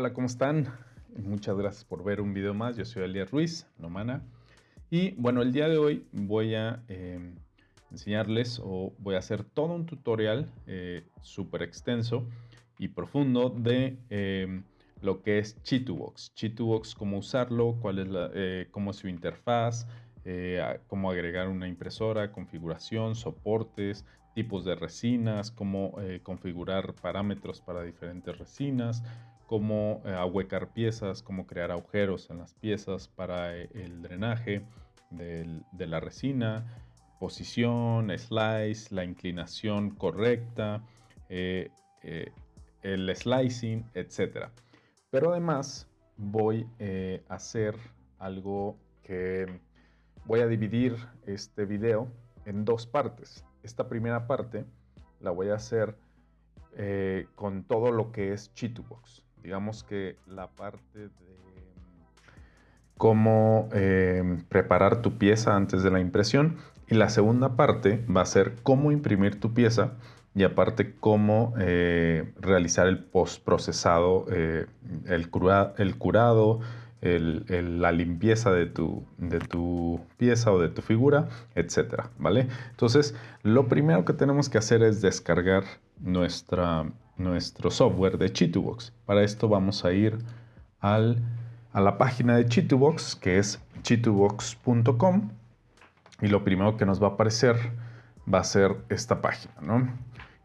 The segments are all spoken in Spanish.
Hola, ¿cómo están? Muchas gracias por ver un video más. Yo soy Elías Ruiz, Nomana. Y bueno, el día de hoy voy a em, enseñarles o voy a hacer todo un tutorial eh, súper extenso y profundo de em, lo que es Chitubox. Chitubox, cómo usarlo, cuál es la, eh, cómo es su interfaz, eh, cómo agregar una impresora, configuración, soportes, tipos de resinas, cómo configurar parámetros para diferentes resinas, cómo eh, ahuecar piezas, cómo crear agujeros en las piezas para eh, el drenaje de la resina, posición, slice, la inclinación correcta, eh, el slicing, etc. Pero además voy a hacer algo que voy a dividir este video en dos partes. Esta primera parte la voy a hacer con todo lo que es Chitubox digamos que la parte de cómo eh, preparar tu pieza antes de la impresión y la segunda parte va a ser cómo imprimir tu pieza y aparte cómo eh, realizar el postprocesado, eh, el, el curado, la limpieza de tu, de tu pieza o de tu figura, etcétera, ¿vale? Entonces, lo primero que tenemos que hacer es descargar nuestra nuestro software de Chitubox. Para esto vamos a ir al, a la página de Chitubox, que es chitubox.com. Y lo primero que nos va a aparecer va a ser esta página, ¿no?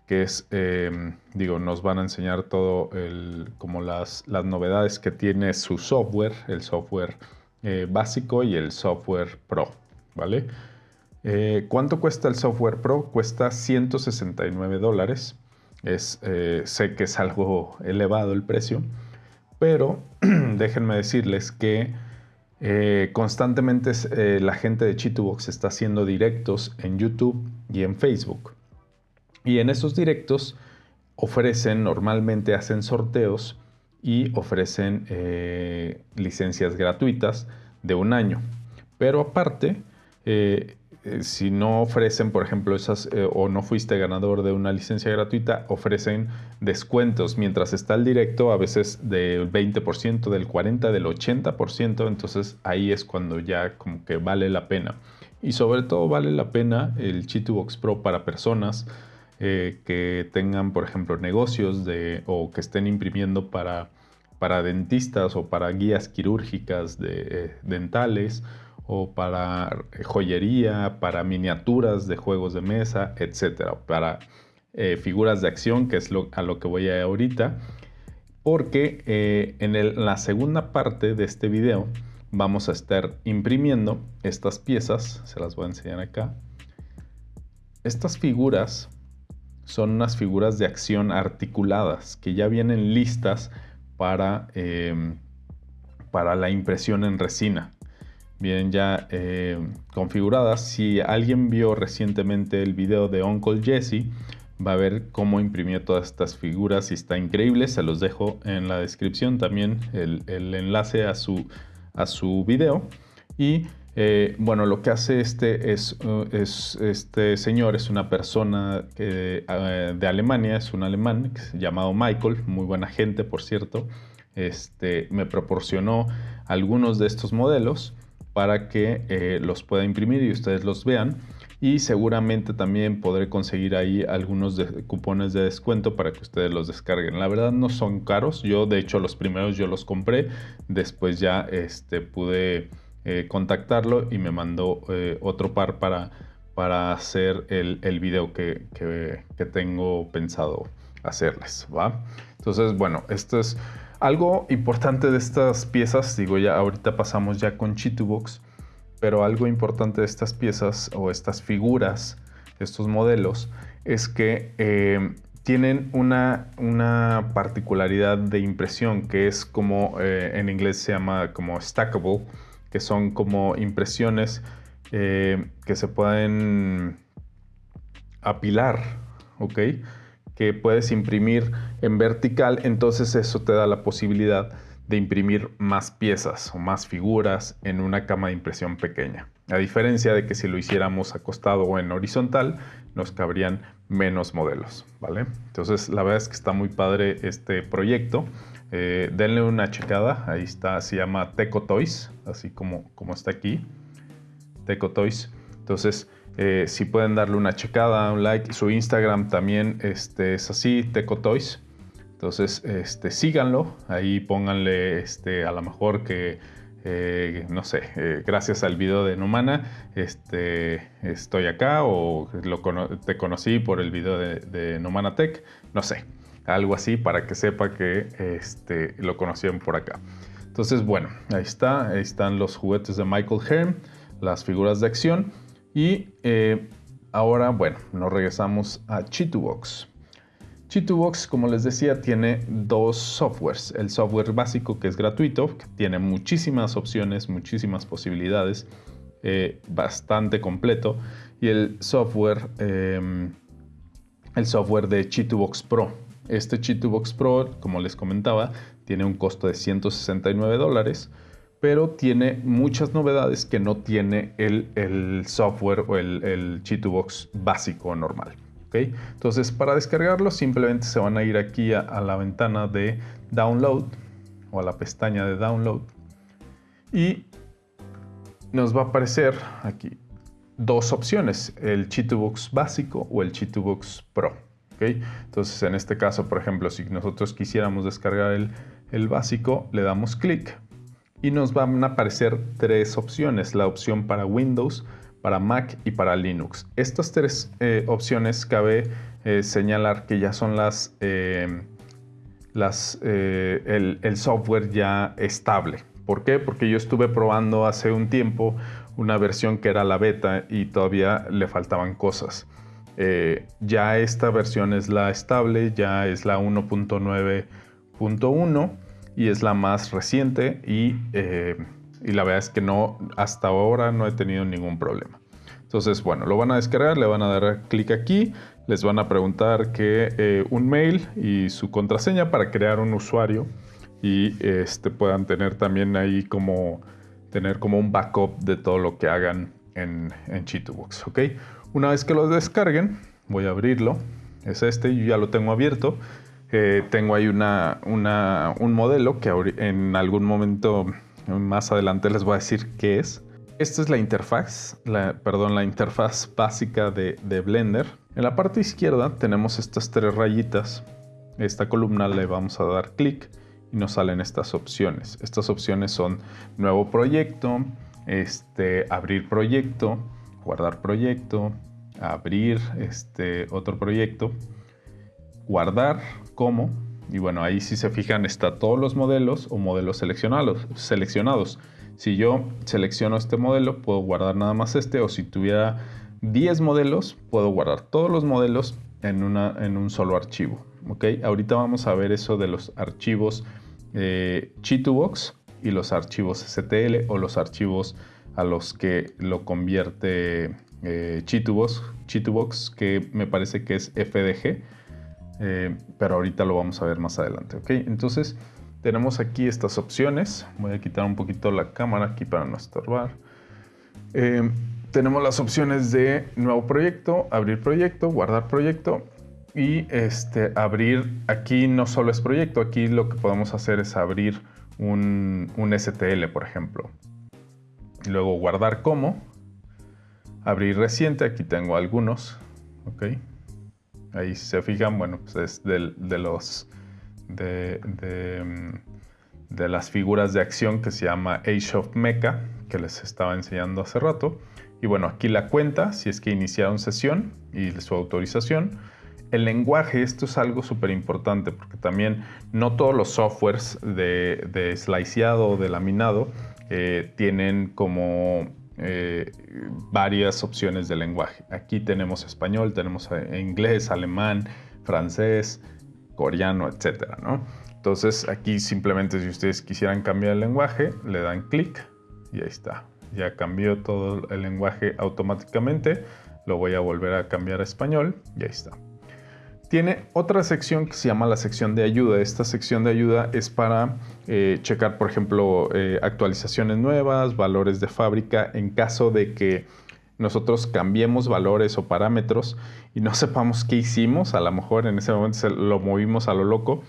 Que es, em, digo, nos van a enseñar todo el, como las, las novedades que tiene su software, el software eh, básico y el software pro, ¿vale? Eh, ¿Cuánto cuesta el software pro? Cuesta 169 dólares. Es, eh, sé que es algo elevado el precio, pero déjenme decirles que eh, constantemente eh, la gente de Chitubox está haciendo directos en YouTube y en Facebook. Y en esos directos ofrecen, normalmente hacen sorteos y ofrecen licencias gratuitas de un año. Pero aparte, si no ofrecen, por ejemplo, esas eh, o no fuiste ganador de una licencia gratuita, ofrecen descuentos mientras está el directo, a veces del 20%, del 40%, del 80%, entonces ahí es cuando ya como que vale la pena. Y sobre todo vale la pena el Chitubox Pro para personas eh, que tengan, por ejemplo, negocios de, o que estén imprimiendo para, para dentistas o para guías quirúrgicas de, dentales o para joyería, para miniaturas de juegos de mesa, etcétera, para eh, figuras de acción, que es a lo que voy a ir ahorita, porque eh, en la segunda parte de este video vamos a estar imprimiendo estas piezas, se las voy a enseñar acá. Estas figuras son unas figuras de acción articuladas que ya vienen listas para, eh, para la impresión en resina vienen ya eh, configuradas. Si alguien vio recientemente el video de Uncle Jesse, va a ver cómo imprimió todas estas figuras y está increíble. Se los dejo en la descripción también el, enlace a su, a su video. Y eh, bueno, lo que hace este, es, uh, es, este señor es una persona uh, de Alemania, es un alemán llamado Michael, muy buena gente por cierto. Este, me proporcionó algunos de estos modelos para que eh, los pueda imprimir y ustedes los vean. Y seguramente también podré conseguir ahí algunos cupones de descuento para que ustedes los descarguen. La verdad no son caros. Yo de hecho los primeros yo los compré. Después ya este, pude eh, contactarlo y me mandó eh, otro par para, para hacer el, el video que, que, tengo pensado hacerles. ¿va? Entonces bueno, esto es algo importante de estas piezas, digo ya ahorita pasamos ya con Chitubox, pero algo importante de estas piezas o estas figuras, estos modelos, es que eh, tienen una, una, particularidad de impresión que es como eh, en inglés se llama como stackable, que son como impresiones eh, que se pueden apilar, ¿ok? Que puedes imprimir en vertical, entonces eso te da la posibilidad de imprimir más piezas o más figuras en una cama de impresión pequeña. A diferencia de que si lo hiciéramos acostado o en horizontal, nos cabrían menos modelos, ¿vale? Entonces la verdad es que está muy padre este proyecto. eh, denle una checada. Ahí está, se llama Teco Toys, así como, como está aquí. Teco Toys. Entonces, eh, si pueden darle una checada, un like. Su Instagram también este, es así, Teco Toys. Entonces, este, síganlo. Ahí pónganle este, a lo mejor que, eh, no sé, eh, gracias al video de Numana, este, estoy acá o te conocí por el video de, Numana Tech. No sé, algo así para que sepa que este, lo conocían por acá. Entonces, bueno, ahí está. Ahí están los juguetes de Michael Herm, las figuras de acción. Y eh, ahora, bueno, nos regresamos a Chitubox. Chitubox, como les decía, tiene dos softwares. El software básico que es gratuito, que tiene muchísimas opciones, muchísimas posibilidades, eh, bastante completo. Y el software, em, el software de Chitubox Pro. Este Chitubox Pro, como les comentaba, tiene un costo de 169 dólares pero tiene muchas novedades que no tiene el, software o el, el Chitubox básico normal. ¿okay? Entonces, para descargarlo, simplemente se van a ir aquí a, la ventana de Download o a la pestaña de Download y nos va a aparecer aquí dos opciones, el Chitubox básico o el Chitubox Pro. ¿okay? Entonces, en este caso, por ejemplo, si nosotros quisiéramos descargar el, el básico, le damos clic y nos van a aparecer tres opciones, la opción para Windows, para Mac y para Linux. Estas tres eh, opciones cabe eh, señalar que ya son las, eh, las el, el, software ya estable. ¿Por qué? Porque yo estuve probando hace un tiempo una versión que era la beta y todavía le faltaban cosas. ya esta versión es la estable, ya es la 1.9.1 y es la más reciente eh, y, la verdad es que no, hasta ahora no he tenido ningún problema. Entonces, bueno, lo van a descargar, le van a dar clic aquí, les van a preguntar que eh, un mail y su contraseña para crear un usuario y este, puedan tener también ahí como, tener como un backup de todo lo que hagan en, en ¿ok? Una vez que lo descarguen, voy a abrirlo, es este, yo ya lo tengo abierto, tengo ahí una, un modelo que en algún momento más adelante les voy a decir qué es. Esta es la interfaz, perdón, la interfaz básica de, de Blender. En la parte izquierda tenemos estas tres rayitas. Esta columna le vamos a dar clic y nos salen estas opciones. Estas opciones son nuevo proyecto, este, abrir proyecto, guardar proyecto, abrir este, otro proyecto, guardar como. Y bueno, ahí si se fijan está todos los modelos o modelos seleccionados. seleccionados. Si yo selecciono este modelo, puedo guardar nada más este. O si tuviera 10 modelos, puedo guardar todos los modelos en, una, en un solo archivo. ¿ok? Ahorita vamos a ver eso de los archivos eh, y los archivos STL o los archivos a los que lo convierte eh, Chitubox, que me parece que es FDG. Eh, pero ahorita lo vamos a ver más adelante, ¿ok? Entonces tenemos aquí estas opciones. Voy a quitar un poquito la cámara aquí para no estorbar. Eh, tenemos las opciones de nuevo proyecto, abrir proyecto, guardar proyecto y este, abrir, aquí no solo es proyecto, aquí lo que podemos hacer es abrir un, un STL, por ejemplo. Luego guardar como, abrir reciente, aquí tengo algunos, ¿ok? Ahí si se fijan, bueno, pues es de, los de, mm, de, las figuras de acción que se llama Age of Mecha, que les estaba enseñando hace rato. Y bueno, aquí la cuenta, si es que iniciaron sesión y su autorización. El lenguaje, esto es algo súper importante porque también no todos los softwares de, de sliceado o de laminado eh, tienen como eh, varias opciones de lenguaje. Aquí tenemos español, tenemos eh, inglés, alemán, francés, coreano, etcétera, Entonces aquí simplemente si ustedes quisieran cambiar el lenguaje, le dan clic y ahí está. Ya cambió todo el lenguaje automáticamente. Lo voy a volver a cambiar a español y ahí está. Tiene otra sección que se llama la sección de ayuda. Esta sección de ayuda es para eh, checar, por ejemplo, eh, actualizaciones nuevas, valores de fábrica, en caso de que nosotros cambiemos valores o parámetros y no sepamos qué hicimos, a lo mejor en ese momento lo movimos a lo loco.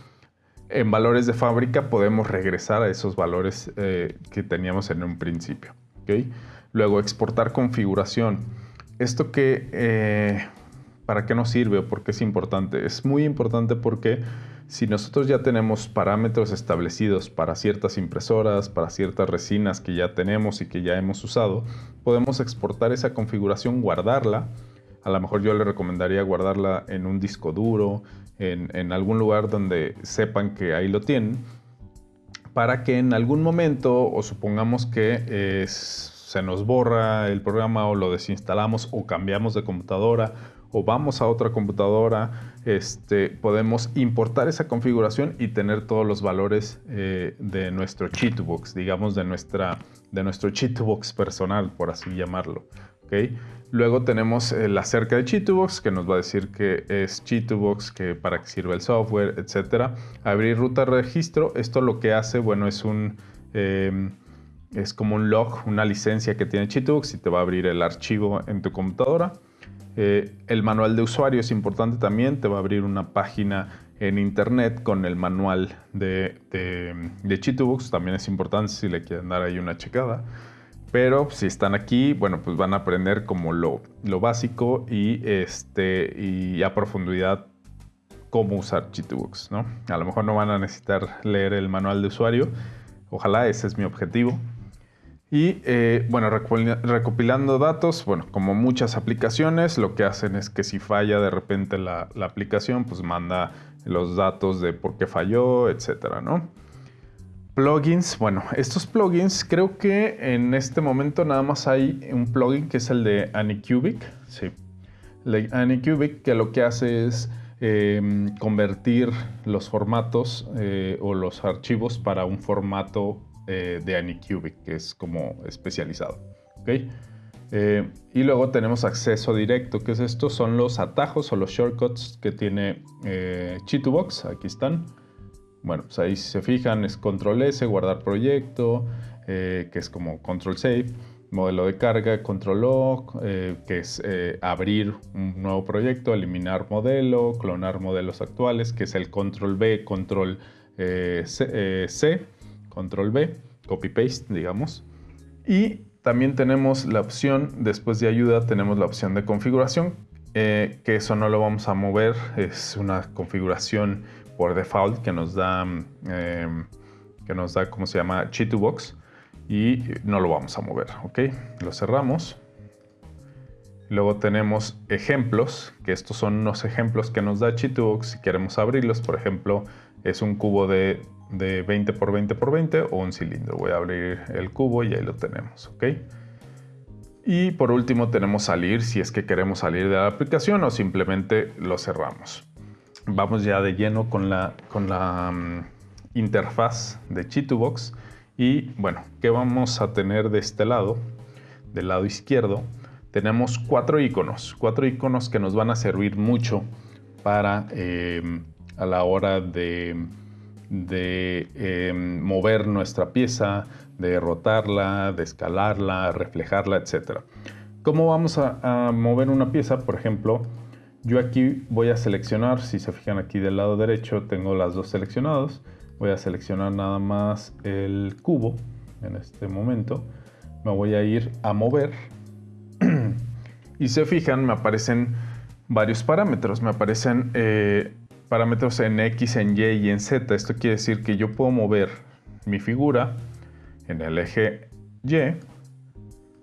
en valores de fábrica podemos regresar a esos valores eh, que teníamos en un principio. Luego, exportar configuración. ¿Esto que, para qué nos sirve o por qué es importante? Es muy importante porque si nosotros ya tenemos parámetros establecidos para ciertas impresoras, para ciertas resinas que ya tenemos y que ya hemos usado, podemos exportar esa configuración, guardarla. A lo mejor yo le recomendaría guardarla en un disco duro, en, algún lugar donde sepan que ahí lo tienen, para que en algún momento, o supongamos que se nos borra el programa o lo desinstalamos o cambiamos de computadora o vamos a otra computadora, este, podemos importar esa configuración y tener todos los valores eh, de nuestro cheatbox, digamos de, nuestra, de nuestro cheatbox personal, por así llamarlo. Luego tenemos la cerca de Chitubox que nos va a decir que es Chitubox, que para qué sirve el software, etc. Abrir ruta registro, esto lo que hace, bueno, es un... Em, es como un log, una licencia que tiene Chitubox y te va a abrir el archivo en tu computadora. Eh, el manual de usuario es importante también, te va a abrir una página en internet con el manual de, de, también es importante si le quieren dar ahí una checada. Pero si están aquí, bueno, pues van a aprender como lo, básico y, este, y a profundidad cómo usar Chitubox, ¿no? A lo mejor no van a necesitar leer el manual de usuario. Ojalá ese es mi objetivo. Y eh, bueno, recopilando datos, bueno, como muchas aplicaciones, lo que hacen es que si falla de repente la, aplicación, pues manda los datos de por qué falló, etcétera, ¿no? Plugins, bueno, estos plugins creo que en este momento nada más hay un plugin que es el de Anycubic. Sí. El Anycubic que lo que hace es em, convertir los formatos eh, o los archivos para un formato eh, de Anycubic que es como especializado. ¿okay? Eh, y luego tenemos acceso directo, que es esto, son los atajos o los shortcuts que tiene Chitubox, aquí están. Bueno, pues ahí si se fijan es control S, guardar proyecto, eh, que es como control save, modelo de carga, control O, eh, que es eh, abrir un nuevo proyecto, eliminar modelo, clonar modelos actuales, que es el control B, control C, control B, copy paste, digamos. Y también tenemos la opción, después de ayuda, tenemos la opción de configuración, que eso no lo vamos a mover, es una configuración por default que nos da, em, que nos da, ¿cómo se llama? Chitubox y no lo vamos a mover, ¿ok? Lo cerramos. Luego tenemos ejemplos, que estos son los ejemplos que nos da Chitubox si queremos abrirlos. Por ejemplo, es un cubo de, de 20 por 20 por 20 o un cilindro. Voy a abrir el cubo y ahí lo tenemos, ¿ok? Y por último tenemos salir si es que queremos salir de la aplicación o simplemente lo cerramos vamos ya de lleno con la, con la mm, interfaz de Chitubox. Y bueno, ¿qué vamos a tener de este lado? Del lado izquierdo tenemos cuatro iconos, cuatro iconos que nos van a servir mucho para em, a la hora de, de em, mover nuestra pieza, de rotarla, de escalarla, reflejarla, etc. ¿Cómo vamos a mover una pieza? Por ejemplo, yo aquí voy a seleccionar, si se fijan aquí del lado derecho tengo las dos seleccionados. Voy a seleccionar nada más el cubo en este momento. Me voy a ir a mover. y se fijan, me aparecen varios parámetros. Me aparecen eh, parámetros en X, en Y y en Z. Esto quiere decir que yo puedo mover mi figura en el eje Y,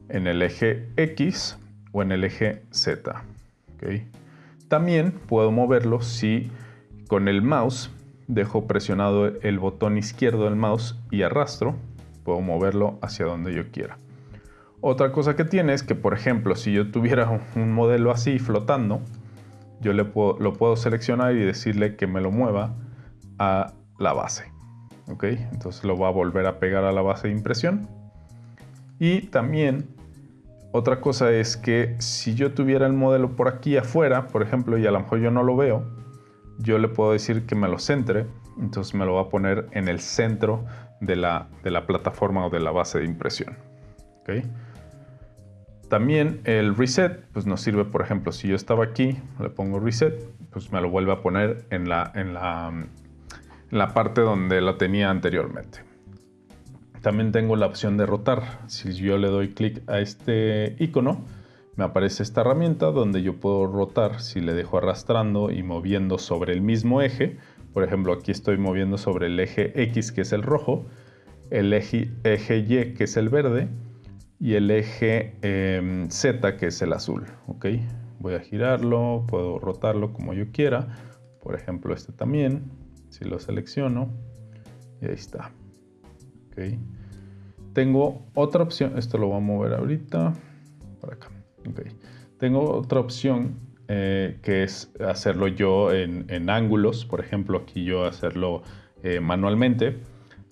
en el eje X o en el eje Z. También puedo moverlo si con el mouse dejo presionado el botón izquierdo del mouse y arrastro, puedo moverlo hacia donde yo quiera. Otra cosa que tiene es que, por ejemplo, si yo tuviera un modelo así flotando, yo le puedo, lo puedo seleccionar y decirle que me lo mueva a la base. ¿ok? Entonces lo va a volver a pegar a la base de impresión. Y también otra cosa es que si yo tuviera el modelo por aquí afuera, por ejemplo, y a lo mejor yo no lo veo, yo le puedo decir que me lo centre, entonces me lo va a poner en el centro de la, de la plataforma o de la base de impresión. También el reset pues nos sirve, por ejemplo, si yo estaba aquí, le pongo reset, pues me lo vuelve a poner en la, en la, la parte donde lo tenía anteriormente. También tengo la opción de rotar. Si yo le doy clic a este icono, me aparece esta herramienta donde yo puedo rotar si le dejo arrastrando y moviendo sobre el mismo eje. Por ejemplo, aquí estoy moviendo sobre el eje X, que es el rojo, el eje, Y, que es el verde, y el eje em, Z, que es el azul. Voy a girarlo, puedo rotarlo como yo quiera. Por ejemplo, este también. Si lo selecciono, y ahí está. Tengo otra opción, esto lo voy a mover ahorita, para acá. Tengo otra opción eh, que es hacerlo yo en, ángulos, por ejemplo aquí yo hacerlo eh, manualmente.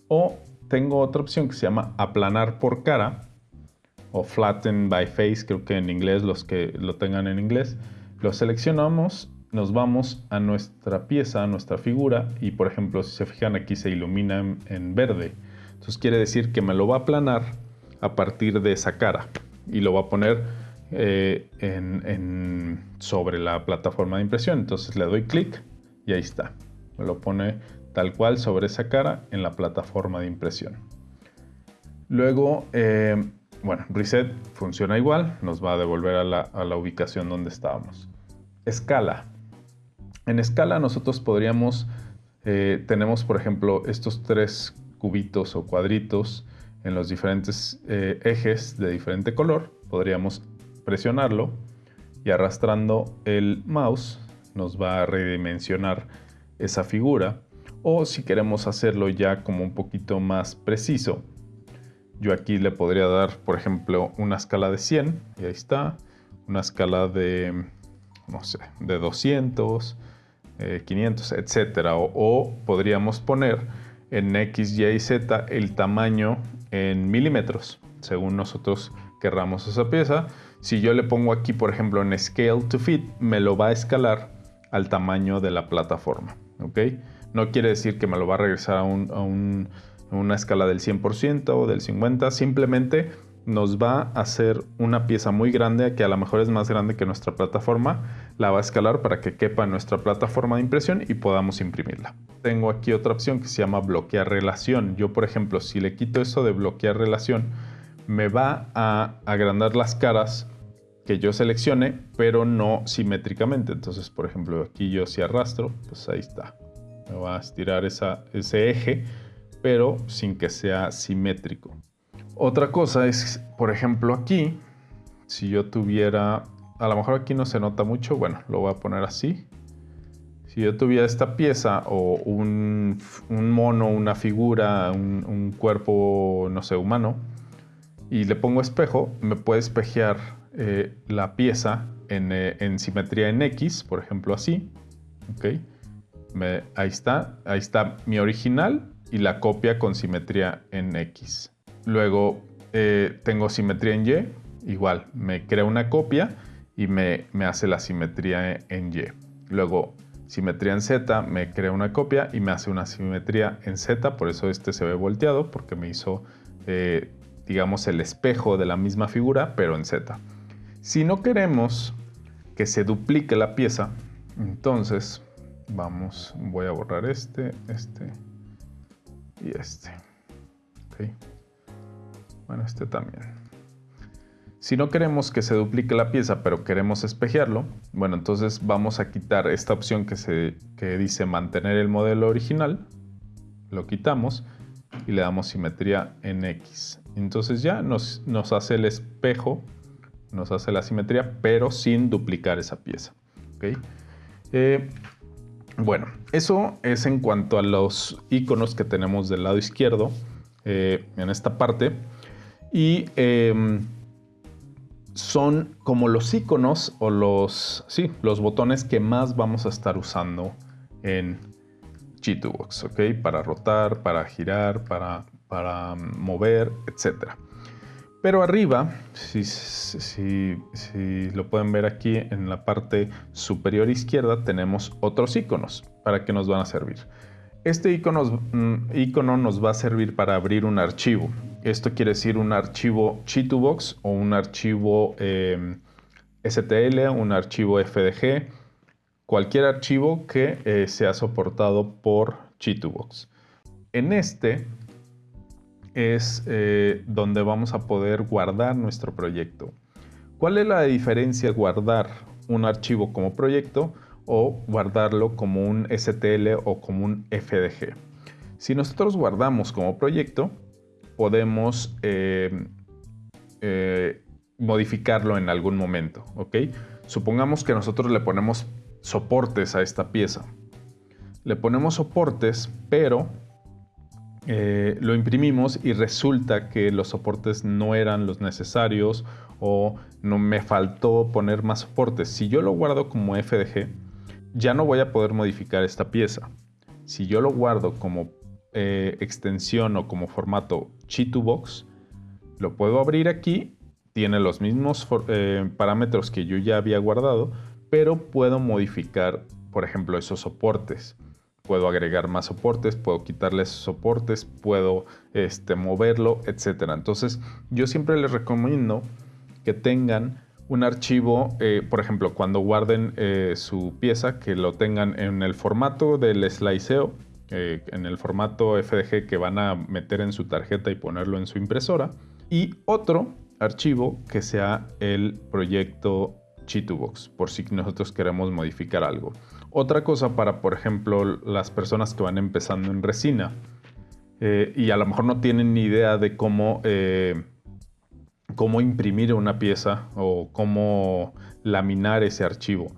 O tengo otra opción que se llama aplanar por cara o flatten by face, creo que en inglés, los que lo tengan en inglés. Lo seleccionamos, nos vamos a nuestra pieza, a nuestra figura y por ejemplo si se fijan aquí se ilumina en, verde. Entonces quiere decir que me lo va a aplanar a partir de esa cara y lo va a poner eh, en, sobre la plataforma de impresión. Entonces le doy clic y ahí está. Me lo pone tal cual sobre esa cara en la plataforma de impresión. Luego, eh, bueno, reset funciona igual, nos va a devolver a la, ubicación donde estábamos. Escala. En escala nosotros podríamos, eh, tenemos por ejemplo estos tres cubitos o cuadritos en los diferentes ejes de diferente color. Podríamos presionarlo y arrastrando el mouse nos va a redimensionar esa figura. O si queremos hacerlo ya como un poquito más preciso, yo aquí le podría dar, por ejemplo, una escala de 100, y ahí está, una escala de, no sé, de 200, 500, etc. O, o, podríamos poner en X, Y y Z el tamaño en milímetros, según nosotros querramos esa pieza. Si yo le pongo aquí, por ejemplo, en Scale to Fit, me lo va a escalar al tamaño de la plataforma. ¿ok? No quiere decir que me lo va a regresar a, una escala del 100% o del 50%. Simplemente nos va a hacer una pieza muy grande, que a lo mejor es más grande que nuestra plataforma. La va a escalar para que quepa en nuestra plataforma de impresión y podamos imprimirla. Tengo aquí otra opción que se llama bloquear relación. Yo, por ejemplo, si le quito eso de bloquear relación, me va a agrandar las caras que yo seleccione, pero no simétricamente. Entonces, por ejemplo, aquí yo si arrastro, pues ahí está. Me va a estirar ese eje, pero sin que sea simétrico. Otra cosa es, por ejemplo, aquí, si yo tuviera, a lo mejor aquí no se nota mucho, bueno, lo voy a poner así. Si yo tuviera esta pieza o un, mono, una figura, un, cuerpo, no sé, humano, y le pongo espejo, me puede espejear eh, la pieza eh, en, simetría en X, por ejemplo así. ¿okay? ahí está, ahí está mi original y la copia con simetría en X. Luego eh, tengo simetría en Y, igual, me crea una copia y me, me, hace la simetría en Y. Luego simetría en Z, me crea una copia y me hace una simetría en Z, por eso este se ve volteado, porque me hizo digamos, el espejo de la misma figura, pero en Z. Si no queremos que se duplique la pieza, entonces vamos, voy a borrar este, este y este. Bueno, este también. Si no queremos que se duplique la pieza, pero queremos espejearlo, bueno, entonces vamos a quitar esta opción que, se, que dice mantener el modelo original. Lo quitamos y le damos simetría en X. Entonces ya nos, nos hace el espejo, nos hace la simetría, pero sin duplicar esa pieza. Eh, bueno, eso es en cuanto a los iconos que tenemos del lado izquierdo eh, en esta parte. Y em, son como los iconos o los, sí, los botones que más vamos a estar usando en G2Box, ¿ok? Para rotar, para girar, para para mover, etc. Pero arriba, si, lo pueden ver aquí en la parte superior izquierda, tenemos otros iconos para que nos van a servir. Este icono, mm, icono nos va a servir para abrir un archivo. Esto quiere decir un archivo Chitubox o un archivo em, STL, un archivo FDG, cualquier archivo que eh, sea soportado por Chitubox. En este es eh, donde vamos a poder guardar nuestro proyecto. ¿Cuál es la diferencia guardar un archivo como proyecto o guardarlo como un STL o como un FDG? Si nosotros guardamos como proyecto, podemos eh, eh, modificarlo en algún momento, ¿ok? Supongamos que nosotros le ponemos soportes a esta pieza. Le ponemos soportes, pero eh, lo imprimimos y resulta que los soportes no eran los necesarios o no me faltó poner más soportes. Si yo lo guardo como FDG, ya no voy a poder modificar esta pieza. Si yo lo guardo como eh, extensión o como formato Chi2Box, lo puedo abrir aquí, tiene los mismos eh, parámetros que yo ya había guardado, pero puedo modificar, por ejemplo, esos soportes puedo agregar más soportes, puedo quitarles soportes, puedo este, moverlo, etc. Entonces yo siempre les recomiendo que tengan un archivo, eh, por ejemplo, cuando guarden eh, su pieza, que lo tengan en el formato del sliceo, eh, en el formato FDG que van a meter en su tarjeta y ponerlo en su impresora, y otro archivo que sea el proyecto Chitubox, por si nosotros queremos modificar algo. Otra cosa para, por ejemplo, las personas que van empezando en resina eh, y a lo mejor no tienen ni idea de cómo, eh, cómo imprimir una pieza o cómo laminar ese archivo.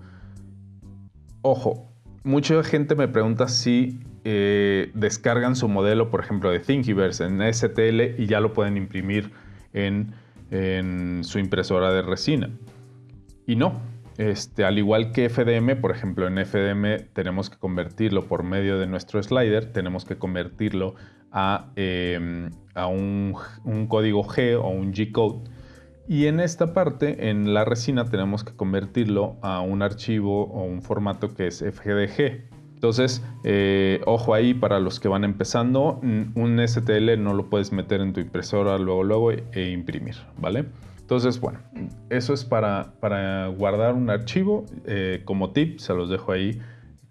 Ojo, mucha gente me pregunta si eh, descargan su modelo, por ejemplo, de Thingiverse en STL y ya lo pueden imprimir en, en su impresora de resina. Y no, este, al igual que FDM, por ejemplo, en FDM tenemos que convertirlo por medio de nuestro slider, tenemos que convertirlo a, em, un, código G o un G-code. Y en esta parte, en la resina, tenemos que convertirlo a un archivo o un formato que es FGDG. Entonces, eh, ojo ahí para los que van empezando, un STL no lo puedes meter en tu impresora luego, luego e imprimir, ¿vale? Entonces, bueno, eso es para, guardar un archivo. Eh, como tip, se los dejo ahí.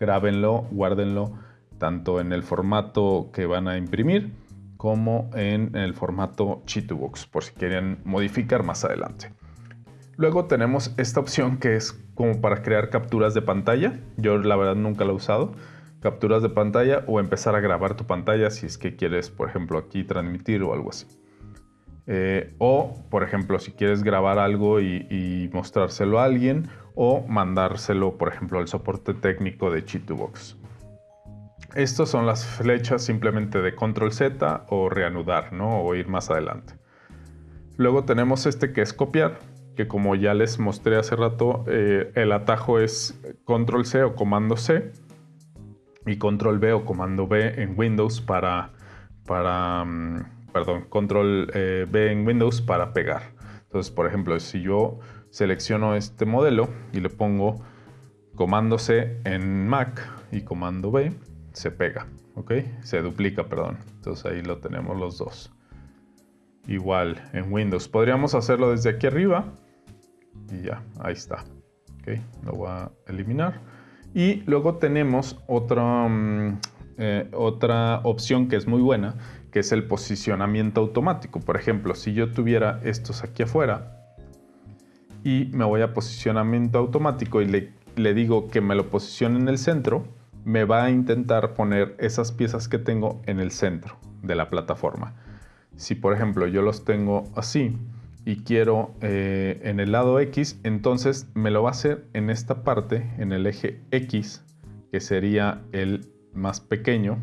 Grábenlo, guárdenlo tanto en el formato que van a imprimir como en el formato Chitubox, por si quieren modificar más adelante. Luego tenemos esta opción que es como para crear capturas de pantalla. Yo la verdad nunca la he usado. Capturas de pantalla o empezar a grabar tu pantalla si es que quieres, por ejemplo, aquí transmitir o algo así. Eh, o, por ejemplo, si quieres grabar algo y, mostrárselo a alguien o mandárselo, por ejemplo, al soporte técnico de Chitubox. Estas son las flechas simplemente de control Z o reanudar, ¿no? O ir más adelante. Luego tenemos este que es copiar, que como ya les mostré hace rato, eh, el atajo es control C o comando C y control V o comando V en Windows para, para mm, perdón, control B eh, en Windows para pegar. Entonces, por ejemplo, si yo selecciono este modelo y le pongo comando C en Mac y comando B, se pega, ¿ok? Se duplica, perdón. Entonces ahí lo tenemos los dos. Igual en Windows. Podríamos hacerlo desde aquí arriba y ya, ahí está. ¿ok? Lo voy a eliminar. Y luego tenemos otra, mm, eh, otra opción que es muy buena, que es el posicionamiento automático. Por ejemplo, si yo tuviera estos aquí afuera y me voy a posicionamiento automático y le, digo que me lo posicione en el centro, me va a intentar poner esas piezas que tengo en el centro de la plataforma. Si por ejemplo yo los tengo así y quiero eh, en el lado X, entonces me lo va a hacer en esta parte, en el eje X, que sería el más pequeño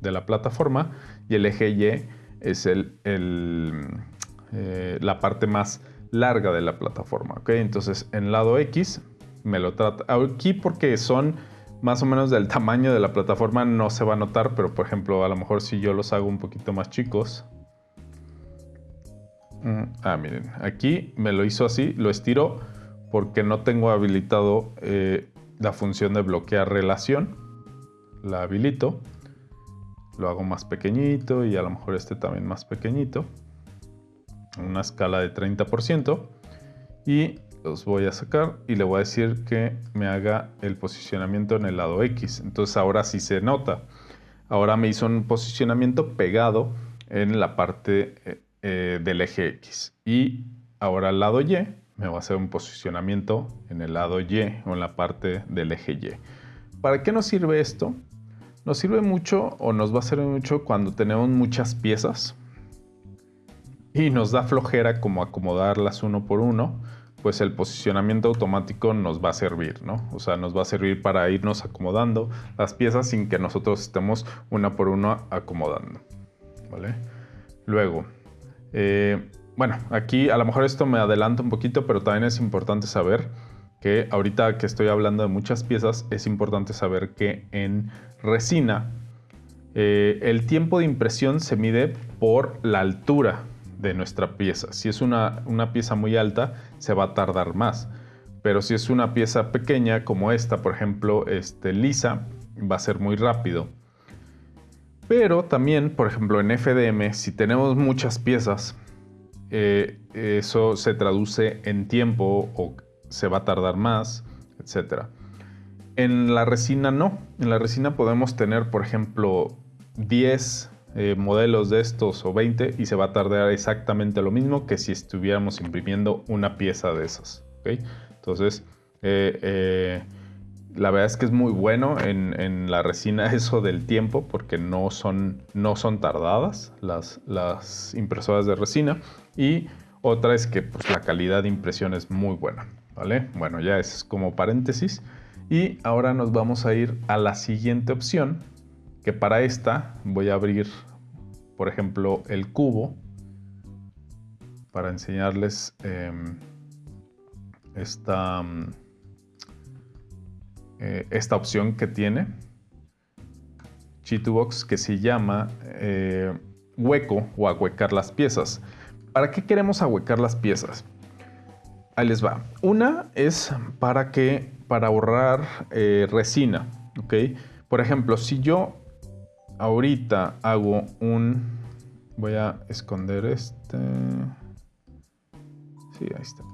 de la plataforma y el eje Y es el, eh, la parte más larga de la plataforma. Entonces en lado X me lo trata aquí porque son más o menos del tamaño de la plataforma no se va a notar, pero por ejemplo a lo mejor si yo los hago un poquito más chicos. Mm, ah, miren, aquí me lo hizo así, lo estiro porque no tengo habilitado eh, la función de bloquear relación. La habilito lo hago más pequeñito y a lo mejor este también más pequeñito. Una escala de 30%. Y los voy a sacar y le voy a decir que me haga el posicionamiento en el lado X. Entonces ahora sí se nota. ahora me hizo un posicionamiento pegado en la parte eh, eh, del eje X. Y ahora al lado Y me va a hacer un posicionamiento en el lado Y o en la parte del eje Y. ¿Para qué nos sirve esto? Nos sirve mucho o nos va a servir mucho cuando tenemos muchas piezas y nos da flojera como acomodarlas uno por uno, pues el posicionamiento automático nos va a servir, ¿no? O sea, nos va a servir para irnos acomodando las piezas sin que nosotros estemos una por una acomodando, ¿vale? Luego, eh, bueno, aquí a lo mejor esto me adelanta un poquito, pero también es importante saber que ahorita que estoy hablando de muchas piezas, es importante saber que en resina eh, el tiempo de impresión se mide por la altura de nuestra pieza. Si es una, pieza muy alta, se va a tardar más. Pero si es una pieza pequeña como esta, por ejemplo, este, lisa, va a ser muy rápido. Pero también, por ejemplo, en FDM, si tenemos muchas piezas, eh, eso se traduce en tiempo o se va a tardar más, etc. En la resina no. En la resina podemos tener, por ejemplo, 10 eh, modelos de estos o 20 y se va a tardar exactamente lo mismo que si estuviéramos imprimiendo una pieza de esas. Entonces, eh, eh, la verdad es que es muy bueno en, la resina eso del tiempo porque no son, no son tardadas las, las impresoras de resina y otra es que pues, la calidad de impresión es muy buena. Bueno, ya es como paréntesis. Y ahora nos vamos a ir a la siguiente opción, que para esta voy a abrir, por ejemplo, el cubo para enseñarles em, esta, mm, eh, esta opción que tiene Chitubox que se llama eh, hueco o ahuecar las piezas. ¿Para qué queremos ahuecar las piezas? Ahí les va. Una es para que, para ahorrar eh, resina, ¿ok? Por ejemplo, si yo ahorita hago un, voy a esconder este, sí, ahí está.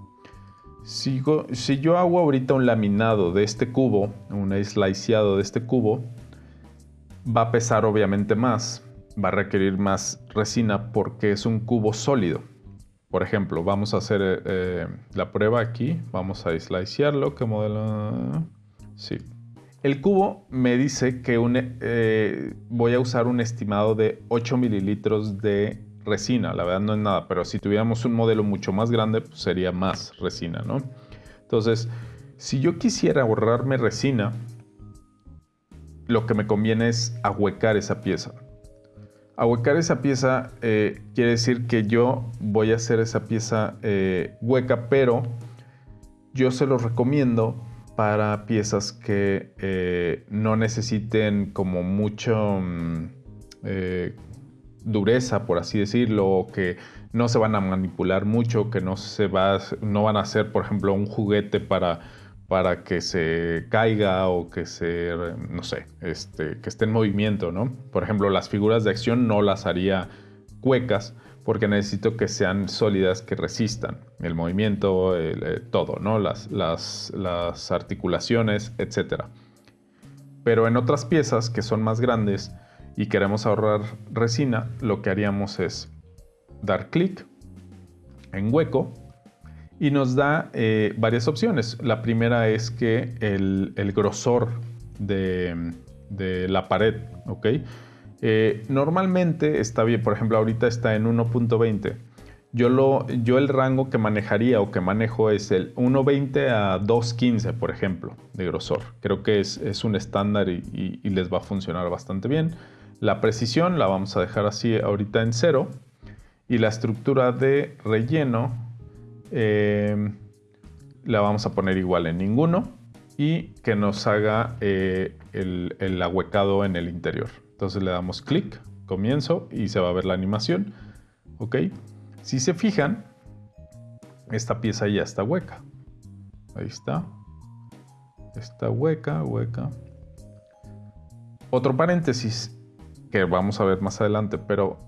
Si, si yo hago ahorita un laminado de este cubo, un sliceado de este cubo, va a pesar obviamente más, va a requerir más resina porque es un cubo sólido. Por ejemplo, vamos a hacer eh, eh, la prueba aquí. Vamos a slicearlo. ¿Qué modelo? Sí. El cubo me dice que eh, voy a usar un estimado de 8 mililitros de resina. La verdad no es nada, pero si tuviéramos un modelo mucho más grande, pues sería más resina, ¿no? Entonces, si yo quisiera ahorrarme resina, lo que me conviene es ahuecar esa pieza. Ahuecar esa pieza eh, quiere decir que yo voy a hacer esa pieza eh, hueca, pero yo se los recomiendo para piezas que eh, no necesiten como mucho mm, dureza, por así decirlo, o que no se van a manipular mucho, que no, se va, no van a ser, por ejemplo, un juguete para para que se caiga o que se, no sé, este, que esté en movimiento, ¿no? Por ejemplo, las figuras de acción no las haría cuecas porque necesito que sean sólidas, que resistan el movimiento, eh, todo, ¿no? Las, las, las articulaciones, etc. Pero en otras piezas que son más grandes y queremos ahorrar resina, lo que haríamos es dar clic en hueco y nos da eh, varias opciones. La primera es que el, grosor de, la pared, ¿ok? Eh, normalmente está bien, por ejemplo, ahorita está en 1.20. Yo, yo el rango que manejaría o que manejo es el 1.20 a 2.15, por ejemplo, de grosor. Creo que es, un estándar y, y, les va a funcionar bastante bien. La precisión la vamos a dejar así ahorita en cero. Y la estructura de relleno Em, la vamos a poner igual en ninguno y que nos haga eh, el, el, ahuecado en el interior. Entonces le damos clic, comienzo y se va a ver la animación. ¿Ok? Si se fijan, esta pieza ya está hueca. Ahí está. Está hueca, hueca. Otro paréntesis que vamos a ver más adelante, pero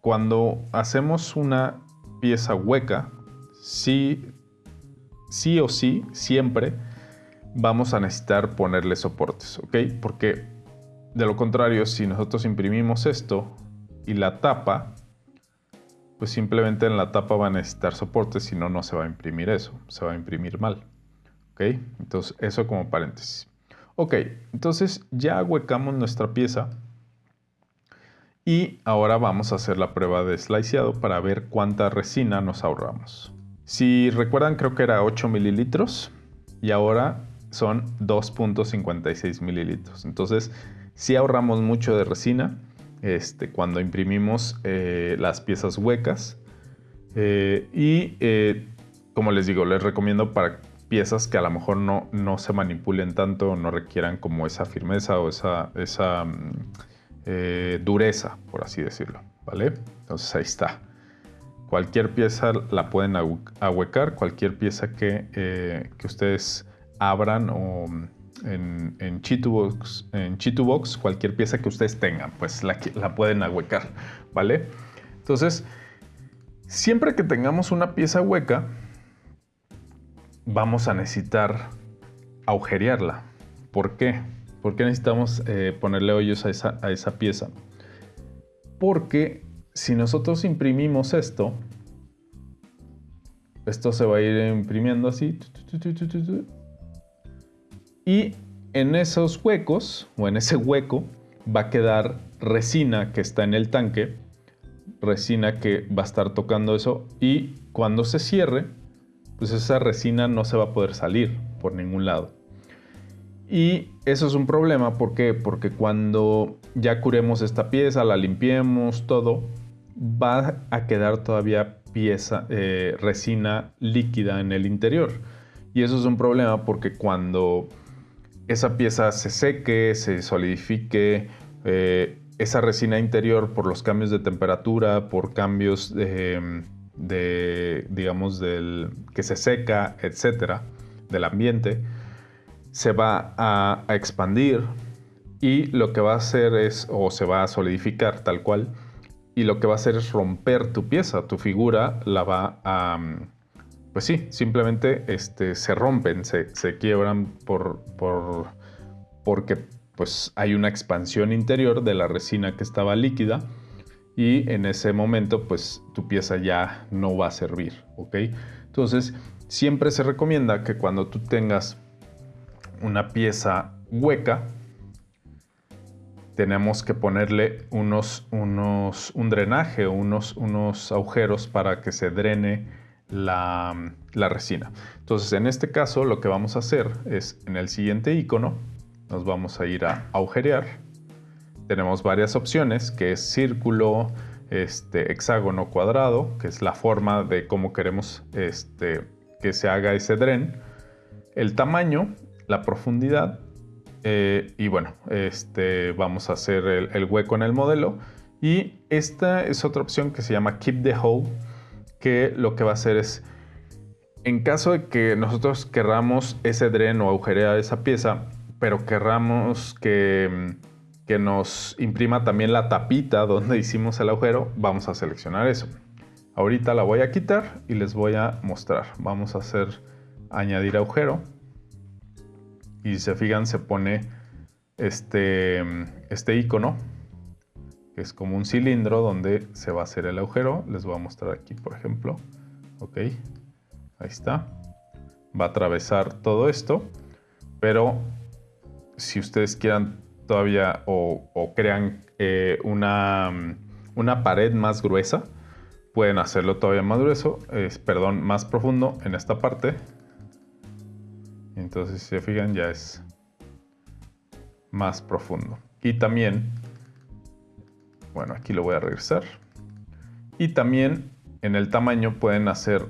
cuando hacemos una pieza hueca, sí, sí o sí, siempre vamos a necesitar ponerle soportes, ¿ok? Porque de lo contrario, si nosotros imprimimos esto y la tapa, pues simplemente en la tapa va a necesitar soporte, si no, no se va a imprimir eso, se va a imprimir mal. ¿Ok? Entonces, eso como paréntesis. Ok, entonces ya ahuecamos nuestra pieza y ahora vamos a hacer la prueba de sliceado para ver cuánta resina nos ahorramos. Si recuerdan, creo que era 8 mililitros y ahora son 2.56 mililitros. Entonces, si ahorramos mucho de resina este, cuando imprimimos eh, las piezas huecas. Eh, y eh, como les digo, les recomiendo para piezas que a lo mejor no, no se manipulen tanto, no requieran como esa firmeza o esa, esa mm, dureza, por así decirlo. ¿Vale? Entonces ahí está. Cualquier pieza la pueden ahuecar, cualquier pieza que, que ustedes abran o en, en en Chitubox, cualquier pieza que ustedes tengan, pues la, la pueden ahuecar, ¿vale? Entonces, siempre que tengamos una pieza hueca, vamos a necesitar agujerearla. ¿Por qué? ¿Por qué necesitamos eh, ponerle hoyos a esa, a esa pieza? Porque si nosotros imprimimos esto, esto se va a ir imprimiendo así. Y en esos huecos, o en ese hueco, va a quedar resina que está en el tanque, resina que va a estar tocando eso, y cuando se cierre, pues esa resina no se va a poder salir por ningún lado. Y eso es un problema, ¿por qué? Porque cuando ya curemos esta pieza, la limpiemos, todo, va a quedar todavía pieza, eh, resina líquida en el interior. Y eso es un problema porque cuando esa pieza se seque, se solidifique, eh, esa resina interior por los cambios de temperatura, por cambios de, digamos, del que se seca, etcétera, del ambiente, se va a, expandir y lo que va a hacer es, o se va a solidificar tal cual, y lo que va a hacer es romper tu pieza, tu figura la va a, pues sí, simplemente este, se rompen, se, quiebran por, por, porque pues hay una expansión interior de la resina que estaba líquida y en ese momento pues tu pieza ya no va a servir, ¿ok? Entonces siempre se recomienda que cuando tú tengas una pieza hueca, tenemos que ponerle unos, unos, un drenaje unos, unos agujeros para que se drene la, resina. Entonces, en este caso, lo que vamos a hacer es, en el siguiente icono, nos vamos a ir a agujerear. Tenemos varias opciones, que es círculo, este, hexágono, cuadrado, que es la forma de cómo queremos este, que se haga ese dren. El tamaño, la profundidad, eh, y bueno, este, vamos a hacer el, hueco en el modelo. Y esta es otra opción que se llama Keep the Hole, que lo que va a hacer es, en caso de que nosotros querramos ese dren o agujerear esa pieza, pero querramos que, que nos imprima también la tapita donde hicimos el agujero, vamos a seleccionar eso. Ahorita la voy a quitar y les voy a mostrar. Vamos a hacer añadir agujero. Y si se fijan se pone este, este icono que es como un cilindro donde se va a hacer el agujero. Les voy a mostrar aquí, por ejemplo. Ok, ahí está. Va a atravesar todo esto, pero si ustedes quieran todavía o, crean eh, una, una pared más gruesa, pueden hacerlo todavía más grueso, es, perdón, más profundo en esta parte. Entonces, si se fijan, ya es más profundo. Y también bueno, aquí lo voy a regresar. Y también en el tamaño pueden hacer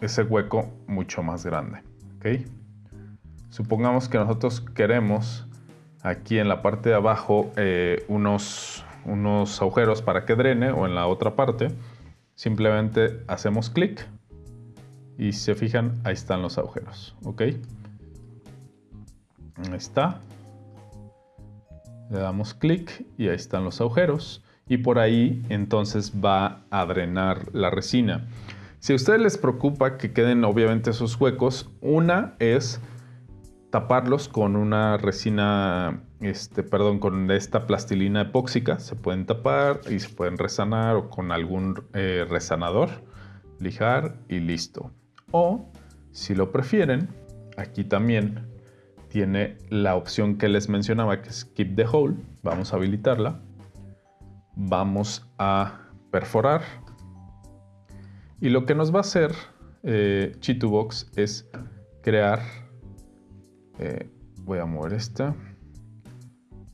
ese hueco mucho más grande. ¿ok? Supongamos que nosotros queremos aquí en la parte de abajo eh, unos, unos agujeros para que drene o en la otra parte. Simplemente hacemos clic y si se fijan, ahí están los agujeros. ¿ok? Ahí está le damos clic y ahí están los agujeros y por ahí entonces va a drenar la resina. Si a ustedes les preocupa que queden obviamente esos huecos, una es taparlos con una resina, este, perdón, con esta plastilina epóxica. Se pueden tapar y se pueden resanar o con algún eh, resanador, lijar y listo. O, si lo prefieren, aquí también tiene la opción que les mencionaba, que es Keep the Hole. Vamos a habilitarla. Vamos a perforar. Y lo que nos va a hacer eh, Chitubox es crear eh, voy a mover esta,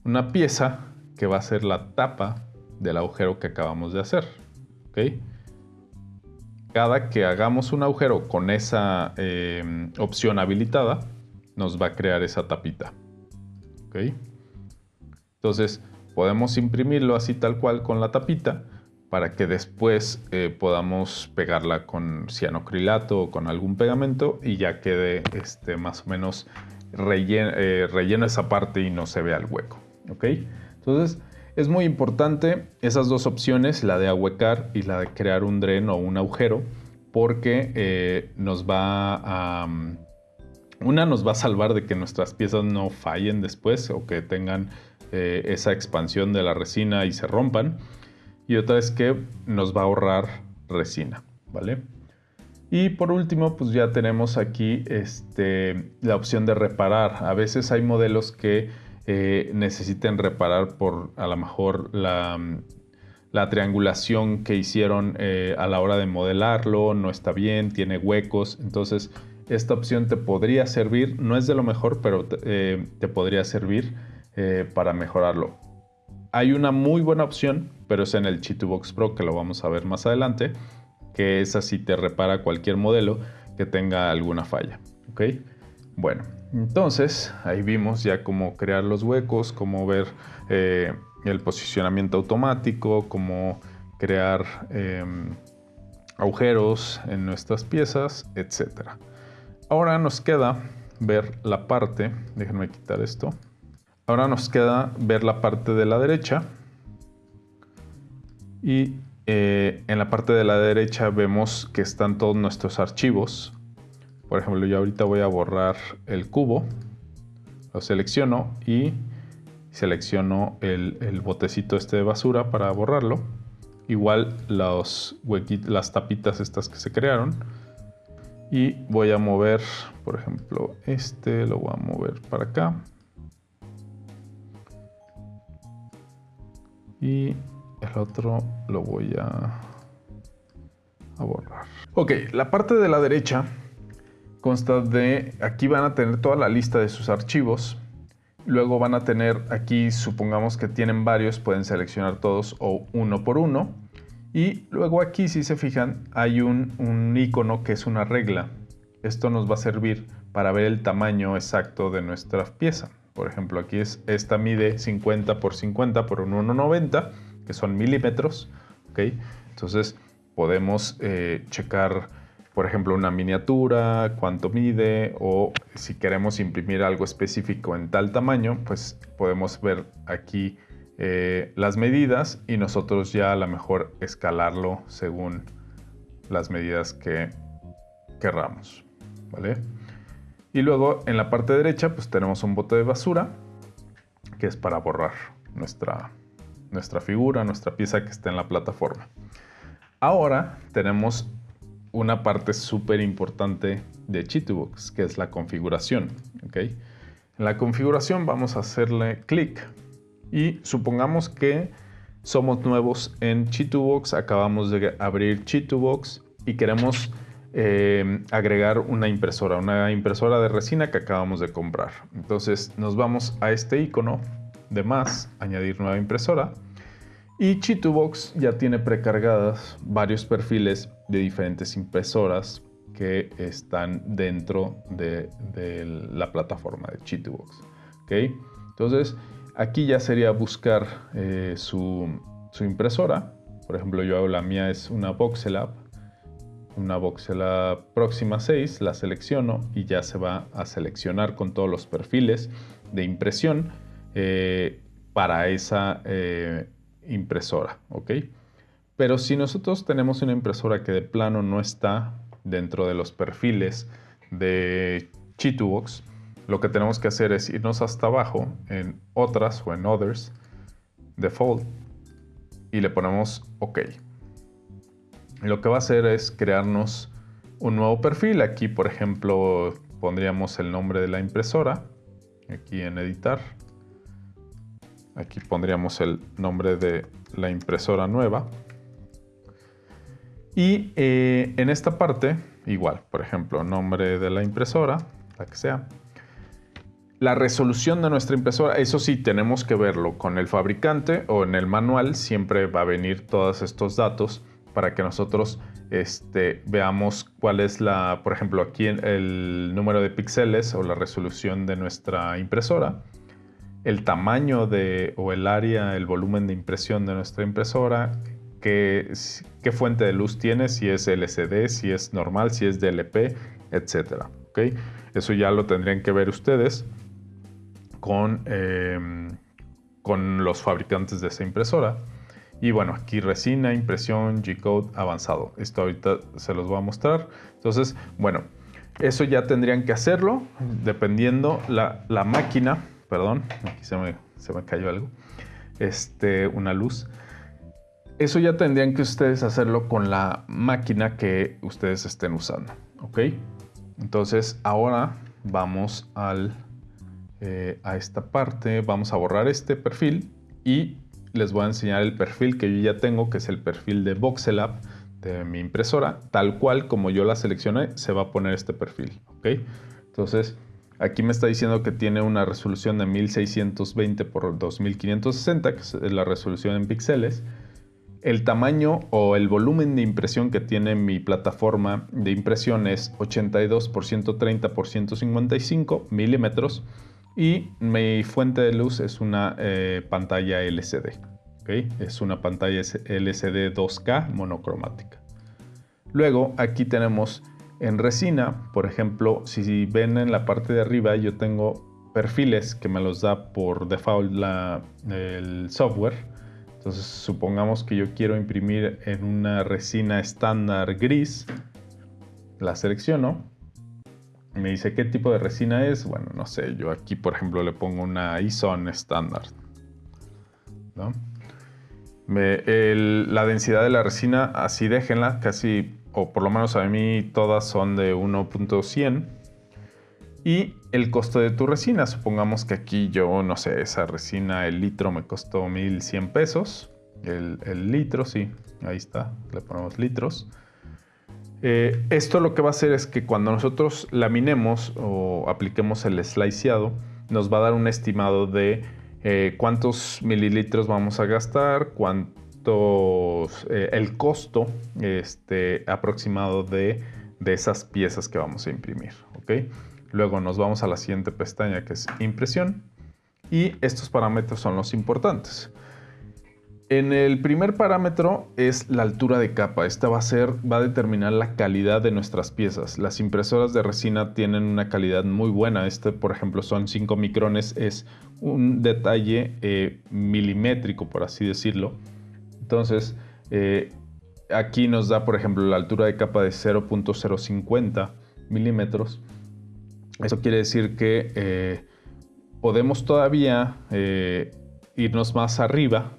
una pieza que va a ser la tapa del agujero que acabamos de hacer. Cada que hagamos un agujero con esa em, opción habilitada, nos va a crear esa tapita. Entonces, podemos imprimirlo así tal cual con la tapita para que después eh, podamos pegarla con cianocrilato o con algún pegamento y ya quede este, más o menos eh, rellena, esa parte y no se vea el hueco. ¿ok? Entonces es muy importante esas dos opciones, la de ahuecar y la de crear un dren o un agujero, porque eh, nos va a... Mm, una nos va a salvar de que nuestras piezas no fallen después o que tengan eh, esa expansión de la resina y se rompan. Y otra es que nos va a ahorrar resina, ¿vale? Y por último, pues ya tenemos aquí este, la opción de reparar. A veces hay modelos que eh, necesiten reparar por a lo mejor la, triangulación que hicieron eh, a la hora de modelarlo, no está bien, tiene huecos. Entonces, esta opción te podría servir, no es de lo mejor, pero eh, te podría servir para mejorarlo. Hay una muy buena opción, pero es en el Chitubox Pro, que lo vamos a ver más adelante que esa sí te repara cualquier modelo que tenga alguna falla. ¿ok? Bueno, entonces ahí vimos ya cómo crear los huecos, cómo ver eh, el posicionamiento automático, cómo crear em, agujeros en nuestras piezas, etc. Ahora nos queda ver la parte, déjenme quitar esto. Ahora nos queda ver la parte de la derecha y eh, en la parte de la derecha vemos que están todos nuestros archivos. Por ejemplo, yo ahorita voy a borrar el cubo. Lo selecciono y selecciono el, botecito este de basura para borrarlo. Igual los las tapitas estas que se crearon. Y voy a mover, por ejemplo, este lo voy a mover para acá. Y el otro lo voy a, a borrar. Ok, la parte de la derecha consta de, aquí van a tener toda la lista de sus archivos. Luego van a tener aquí, supongamos que tienen varios, pueden seleccionar todos o uno por uno. Y luego aquí, si se fijan, hay un, un icono que es una regla. Esto nos va a servir para ver el tamaño exacto de nuestra pieza. Por ejemplo, aquí es, esta mide 50 por 50 por 1,90 que son milímetros. ¿okay? Entonces podemos eh, checar, por ejemplo, una miniatura, cuánto mide o si queremos imprimir algo específico en tal tamaño, pues podemos ver aquí eh, las medidas y nosotros ya a lo mejor escalarlo según las medidas que querramos. ¿vale? Y luego en la parte derecha pues tenemos un bote de basura que es para borrar nuestra nuestra figura, nuestra pieza que está en la plataforma. Ahora tenemos una parte súper importante de Chitubox, que es la configuración. ¿okay? En la configuración vamos a hacerle clic y supongamos que somos nuevos en Chitubox, acabamos de abrir Chitubox y queremos eh, agregar una impresora, una impresora de resina que acabamos de comprar. Entonces nos vamos a este icono de más, añadir nueva impresora. Y Chitubox ya tiene precargadas varios perfiles de diferentes impresoras que están dentro de, la plataforma de Chitubox. ¿okay? Entonces, aquí ya sería buscar eh, su, impresora. Por ejemplo, yo hago la mía es una Voxelab, una Voxelab Próxima 6, la selecciono y ya se va a seleccionar con todos los perfiles de impresión eh, para esa eh, impresora, ¿ok? Pero si nosotros tenemos una impresora que de plano no está dentro de los perfiles de Chitubox, lo que tenemos que hacer es irnos hasta abajo en otras o en others, default, y le ponemos OK. lo que va a hacer es crearnos un nuevo perfil. Aquí, por ejemplo, pondríamos el nombre de la impresora. Aquí en editar. Aquí pondríamos el nombre de la impresora nueva. Y eh, en esta parte, igual, por ejemplo, nombre de la impresora, la que sea. La resolución de nuestra impresora, eso sí, tenemos que verlo con el fabricante o en el manual, siempre va a venir todos estos datos para que nosotros este, veamos cuál es la, por ejemplo, aquí el número de píxeles o la resolución de nuestra impresora, el tamaño de, o el área, el volumen de impresión de nuestra impresora, qué, fuente de luz tiene, si es LCD, si es normal, si es DLP, etc. ¿okay? Eso ya lo tendrían que ver ustedes con, em, con los fabricantes de esa impresora. Y bueno, aquí resina, impresión, G-Code avanzado. Esto ahorita se los voy a mostrar. Entonces, bueno, eso ya tendrían que hacerlo dependiendo la, la máquina. Perdón, aquí se me, se me cayó algo. Este, una luz. Eso ya tendrían que ustedes hacerlo con la máquina que ustedes estén usando. ¿Ok? Entonces, ahora vamos al eh, a esta parte, vamos a borrar este perfil y les voy a enseñar el perfil que yo ya tengo, que es el perfil de VoxelApp de mi impresora, tal cual como yo la seleccioné, se va a poner este perfil, ¿ok? Entonces, aquí me está diciendo que tiene una resolución de 1620 por 2560, que es la resolución en píxeles. El tamaño o el volumen de impresión que tiene mi plataforma de impresión es 82 por 130 por 155 milímetros y mi fuente de luz es una eh, pantalla LCD. Es una pantalla LCD 2K monocromática. Luego aquí tenemos en resina, por ejemplo, si ven en la parte de arriba yo tengo perfiles que me los da por default el software. Entonces supongamos que yo quiero imprimir en una resina estándar gris. La selecciono me dice qué tipo de resina es. Bueno, no sé, yo aquí por ejemplo le pongo una ISON estándar. la densidad de la resina, así déjenla, casi, o por lo menos a mí todas son de 1.100. Y el costo de tu resina, supongamos que aquí yo, no sé, esa resina, el litro me costó 1100 pesos. El, el litro, sí, ahí está, le ponemos litros. Eh, esto lo que va a hacer es que cuando nosotros laminemos o apliquemos el sliceado, nos va a dar un estimado de eh, cuántos mililitros vamos a gastar, cuántos, eh, el costo este, aproximado de, de, esas piezas que vamos a imprimir. Luego nos vamos a la siguiente pestaña que es impresión y estos parámetros son los importantes. En el primer parámetro es la altura de capa. Esta va a ser, va a determinar la calidad de nuestras piezas. Las impresoras de resina tienen una calidad muy buena. Este, por ejemplo, son 5 micrones. Es un detalle eh, milimétrico, por así decirlo. Entonces, eh, aquí nos da, por ejemplo, la altura de capa de 0.050 milímetros. Eso quiere decir que eh, podemos todavía irnos más arriba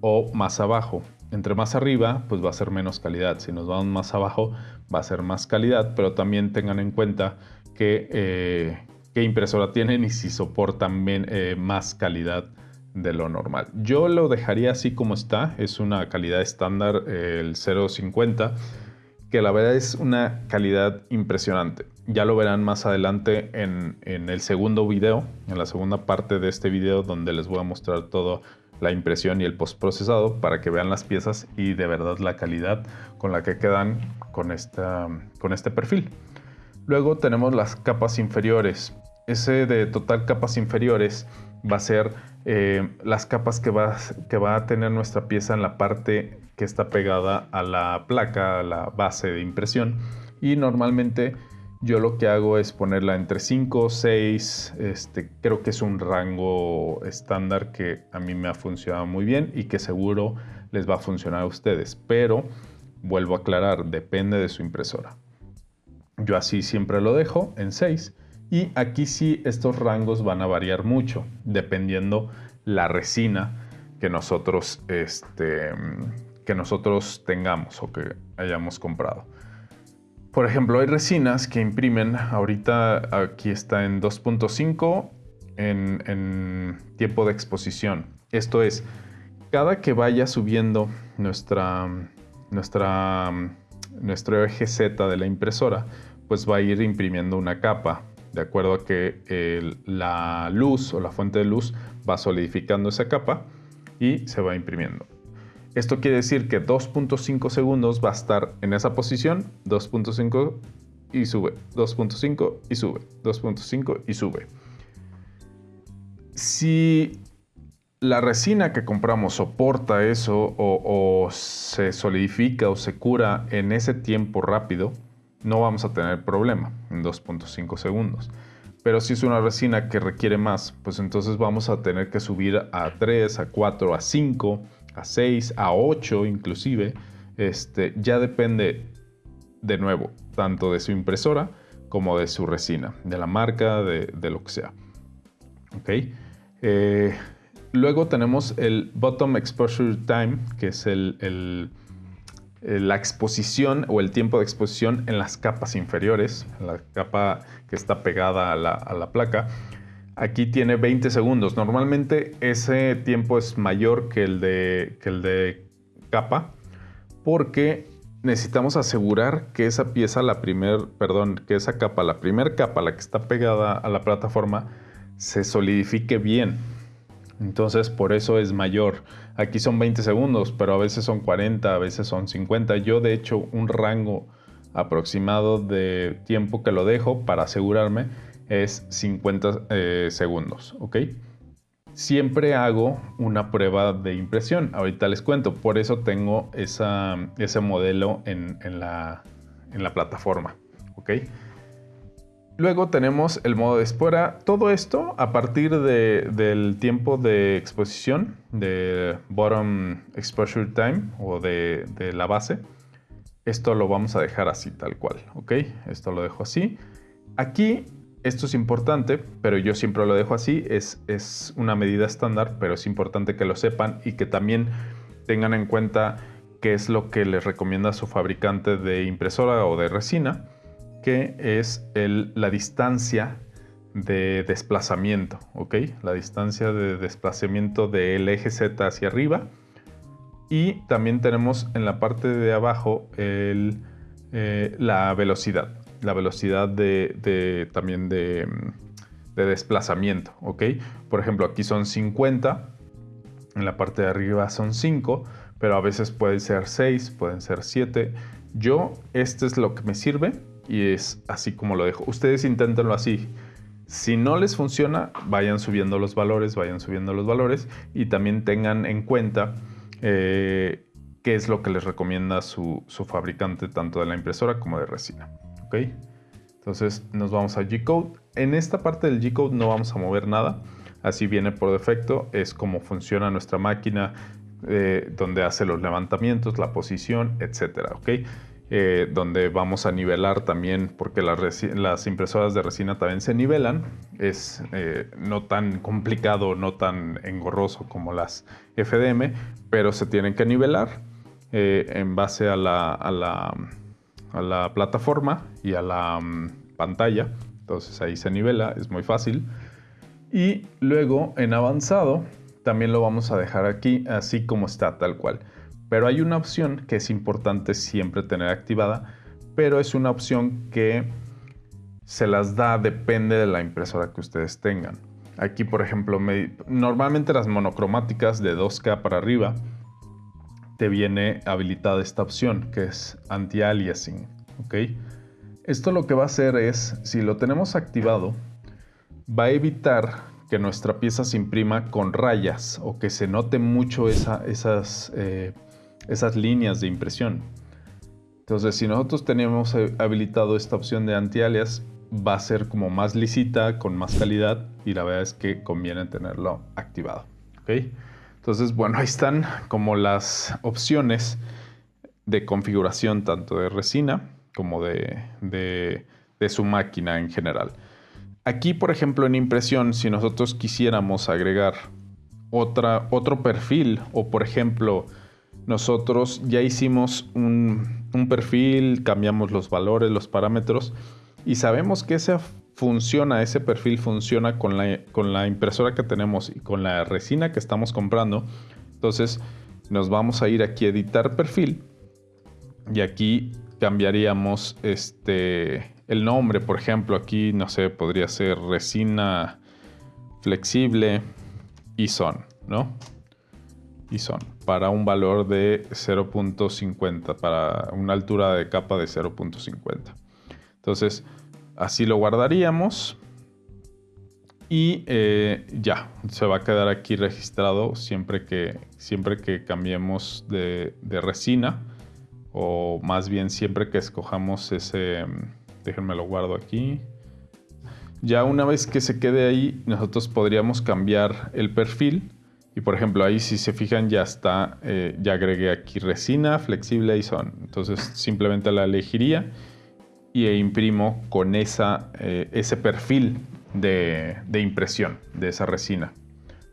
o más abajo. Entre más arriba, pues va a ser menos calidad. Si nos vamos más abajo, va a ser más calidad, pero también tengan en cuenta que, eh, qué impresora tienen y si soportan eh, más calidad de lo normal. Yo lo dejaría así como está, es una calidad estándar, el 0.50, que la verdad es una calidad impresionante. Ya lo verán más adelante en, el segundo video, en la segunda parte de este video donde les voy a mostrar todo la impresión y el postprocesado para que vean las piezas y de verdad la calidad con la que quedan con, esta, con este perfil. Luego tenemos las capas inferiores. Ese de total capas inferiores va a ser eh, las capas que va, que va a tener nuestra pieza en la parte que está pegada a la placa, a la base de impresión. Y normalmente yo lo que hago es ponerla entre 5, 6, este, creo que es un rango estándar que a mí me ha funcionado muy bien y que seguro les va a funcionar a ustedes, pero vuelvo a aclarar, depende de su impresora. Yo así siempre lo dejo en 6 Y aquí sí estos rangos van a variar mucho, dependiendo la resina que nosotros, este, que nosotros tengamos o que hayamos comprado. Por ejemplo, hay resinas que imprimen, ahorita aquí está en 2.5 en, en tiempo de exposición. Esto es, cada que vaya subiendo nuestra, nuestra, nuestro eje Z de la impresora, pues va a ir imprimiendo una capa, de acuerdo a que la luz o la fuente de luz va solidificando esa capa y se va imprimiendo. Esto quiere decir que 2.5 segundos va a estar en esa posición, 2.5 y sube, 2.5 y sube, 2.5 y sube. Si la resina que compramos soporta eso o, se solidifica o se cura en ese tiempo rápido, no vamos a tener problema en 2.5 segundos. Pero si es una resina que requiere más, pues entonces vamos a tener que subir a 3, a 4, a 5, a 6, a 8 inclusive. Este, ya depende de nuevo, tanto de su impresora como de su resina, de la marca, de, lo que sea. ¿Ok? Eh, Luego tenemos el Bottom Exposure Time, que es el, la exposición o el tiempo de exposición en las capas inferiores, la capa que está pegada a la, placa. Aquí tiene 20 segundos. Normalmente ese tiempo es mayor que el de, que el de capa porque necesitamos asegurar que esa pieza, la primer, perdón, que esa capa, la primera capa, la que está pegada a la plataforma, se solidifique bien. Entonces por eso es mayor. Aquí son 20 segundos, pero a veces son 40, a veces son 50. Yo de hecho un rango aproximado de tiempo que lo dejo para asegurarme es 50 eh, segundos, ¿ok? Siempre hago una prueba de impresión, ahorita les cuento, por eso tengo ese modelo en, la, en la plataforma, ¿ok? Luego tenemos el modo de espora. Todo esto a partir del tiempo de exposición, de bottom exposure time o de, la base. Esto lo vamos a dejar así, tal cual, ¿ok? Esto lo dejo así. Aquí, esto es importante, pero yo siempre lo dejo así. Es, es una medida estándar, pero es importante que lo sepan y que también tengan en cuenta qué es lo que les recomienda su fabricante de impresora o de resina que es la distancia de desplazamiento, ¿ok? La distancia de desplazamiento del eje Z hacia arriba. Y también tenemos en la parte de abajo eh, la velocidad, la velocidad de, también de, de, desplazamiento, ¿ok? Por ejemplo, aquí son 50, en la parte de arriba son 5, pero a veces pueden ser 6, pueden ser 7. Yo, este es lo que me sirve y es así como lo dejo. Ustedes inténtenlo así. Si no les funciona, vayan subiendo los valores, vayan subiendo los valores y también tengan en cuenta eh, qué es lo que les recomienda su, fabricante tanto de la impresora como de resina. ¿ok? Entonces nos vamos a G-Code. En esta parte del G-Code no vamos a mover nada. Así viene por defecto. Es como funciona nuestra máquina, eh, donde hace los levantamientos, la posición, etcétera. ¿ok? Eh, donde vamos a nivelar también, porque las, impresoras de resina también se nivelan. Es eh, no tan complicado, no tan engorroso como las FDM, pero se tienen que nivelar eh, en base a la, plataforma y a la mm, pantalla. Entonces ahí se nivela, es muy fácil. Y luego en avanzado también lo vamos a dejar aquí así como está, tal cual. Pero hay una opción que es importante siempre tener activada, pero es una opción que se las da, depende de la impresora que ustedes tengan. Aquí, por ejemplo, normalmente las monocromáticas de 2K para arriba, te viene habilitada esta opción que es anti-aliasing. Esto lo que va a hacer es, si lo tenemos activado, va a evitar que nuestra pieza se imprima con rayas o que se note mucho esas eh, esas líneas de impresión. Entonces, si nosotros tenemos eh, habilitado esta opción de anti-alias, va a ser como más lisita, con más calidad y la verdad es que conviene tenerlo activado. ¿ok? Entonces, bueno, ahí están como las opciones de configuración tanto de resina como de, de, de su máquina en general. Aquí, por ejemplo, en impresión, si nosotros quisiéramos agregar otra, otro perfil o, por ejemplo, nosotros ya hicimos un, perfil, cambiamos los valores, los parámetros y sabemos que ese funciona, ese perfil funciona con la, con la impresora que tenemos y con la resina que estamos comprando. Entonces nos vamos a ir aquí a editar perfil y aquí cambiaríamos este, el nombre, por ejemplo, aquí no sé, podría ser resina flexible y son, ¿no? Y son para un valor de 0.50, para una altura de capa de 0.50. Entonces, así lo guardaríamos y eh, ya, se va a quedar aquí registrado siempre que, siempre que cambiemos de, de resina o más bien siempre que escojamos ese, déjenme lo guardo aquí. Ya una vez que se quede ahí, nosotros podríamos cambiar el perfil. Y por ejemplo, ahí si se fijan ya está, eh, ya agregué aquí resina, flexible y son. Entonces simplemente la elegiría y e imprimo con esa, eh, ese perfil de, de impresión de esa resina.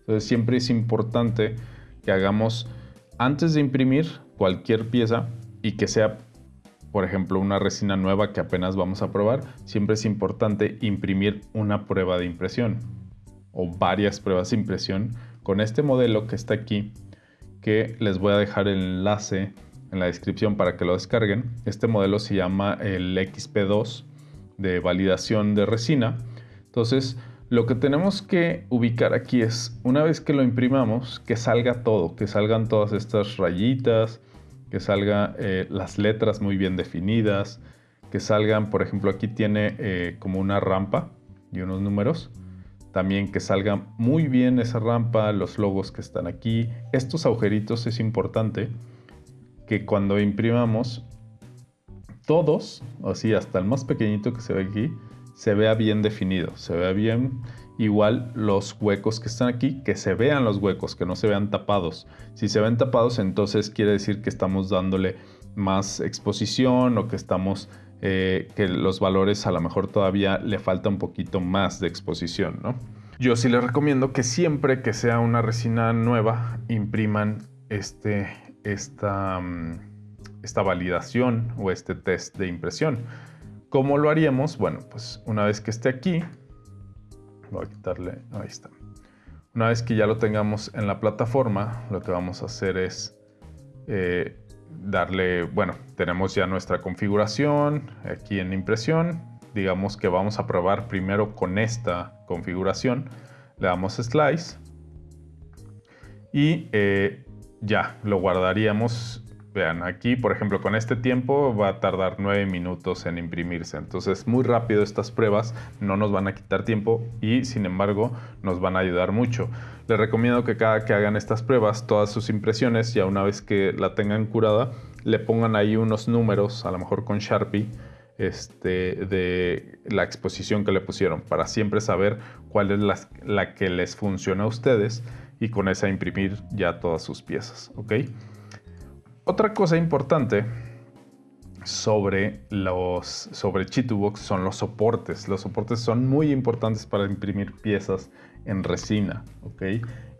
Entonces siempre es importante que hagamos, antes de imprimir cualquier pieza y que sea por ejemplo, una resina nueva que apenas vamos a probar, siempre es importante imprimir una prueba de impresión o varias pruebas de impresión con este modelo que está aquí, que les voy a dejar el enlace en la descripción para que lo descarguen. Este modelo se llama el XP2 de validación de resina. Entonces, lo que tenemos que ubicar aquí es, una vez que lo imprimamos, que salga todo, que salgan todas estas rayitas, que salgan eh, las letras muy bien definidas, que salgan, por ejemplo, aquí tiene eh, como una rampa y unos números. También que salga muy bien esa rampa, los logos que están aquí. Estos agujeritos es importante que cuando imprimamos, todos, así hasta el más pequeñito que se ve aquí, se vea bien definido, se vea bien igual los huecos que están aquí, que se vean los huecos, que no se vean tapados. Si se ven tapados, entonces quiere decir que estamos dándole más exposición o que estamos, eh, que los valores a lo mejor todavía le falta un poquito más de exposición, ¿no? Yo sí les recomiendo que siempre que sea una resina nueva, impriman este, esta, mm, esta validación o este test de impresión. ¿Cómo lo haríamos? Bueno, pues una vez que esté aquí, voy a quitarle, ahí está. Una vez que ya lo tengamos en la plataforma, lo que vamos a hacer es eh, darle, bueno, tenemos ya nuestra configuración aquí en impresión. Digamos que vamos a probar primero con esta configuración. Le damos slice y eh, ya lo guardaríamos Vean, aquí por ejemplo con este tiempo va a tardar 9 minutos en imprimirse. Entonces muy rápido estas pruebas no nos van a quitar tiempo y sin embargo nos van a ayudar mucho. Les recomiendo que cada que hagan estas pruebas, todas sus impresiones, ya una vez que la tengan curada, le pongan ahí unos números, a lo mejor con Sharpie, este, de la exposición que le pusieron, para siempre saber cuál es la, la que les funciona a ustedes y con esa imprimir ya todas sus piezas. Otra cosa importante sobre los sobre Chitubox son los soportes. Los soportes son muy importantes para imprimir piezas en resina, ¿ok?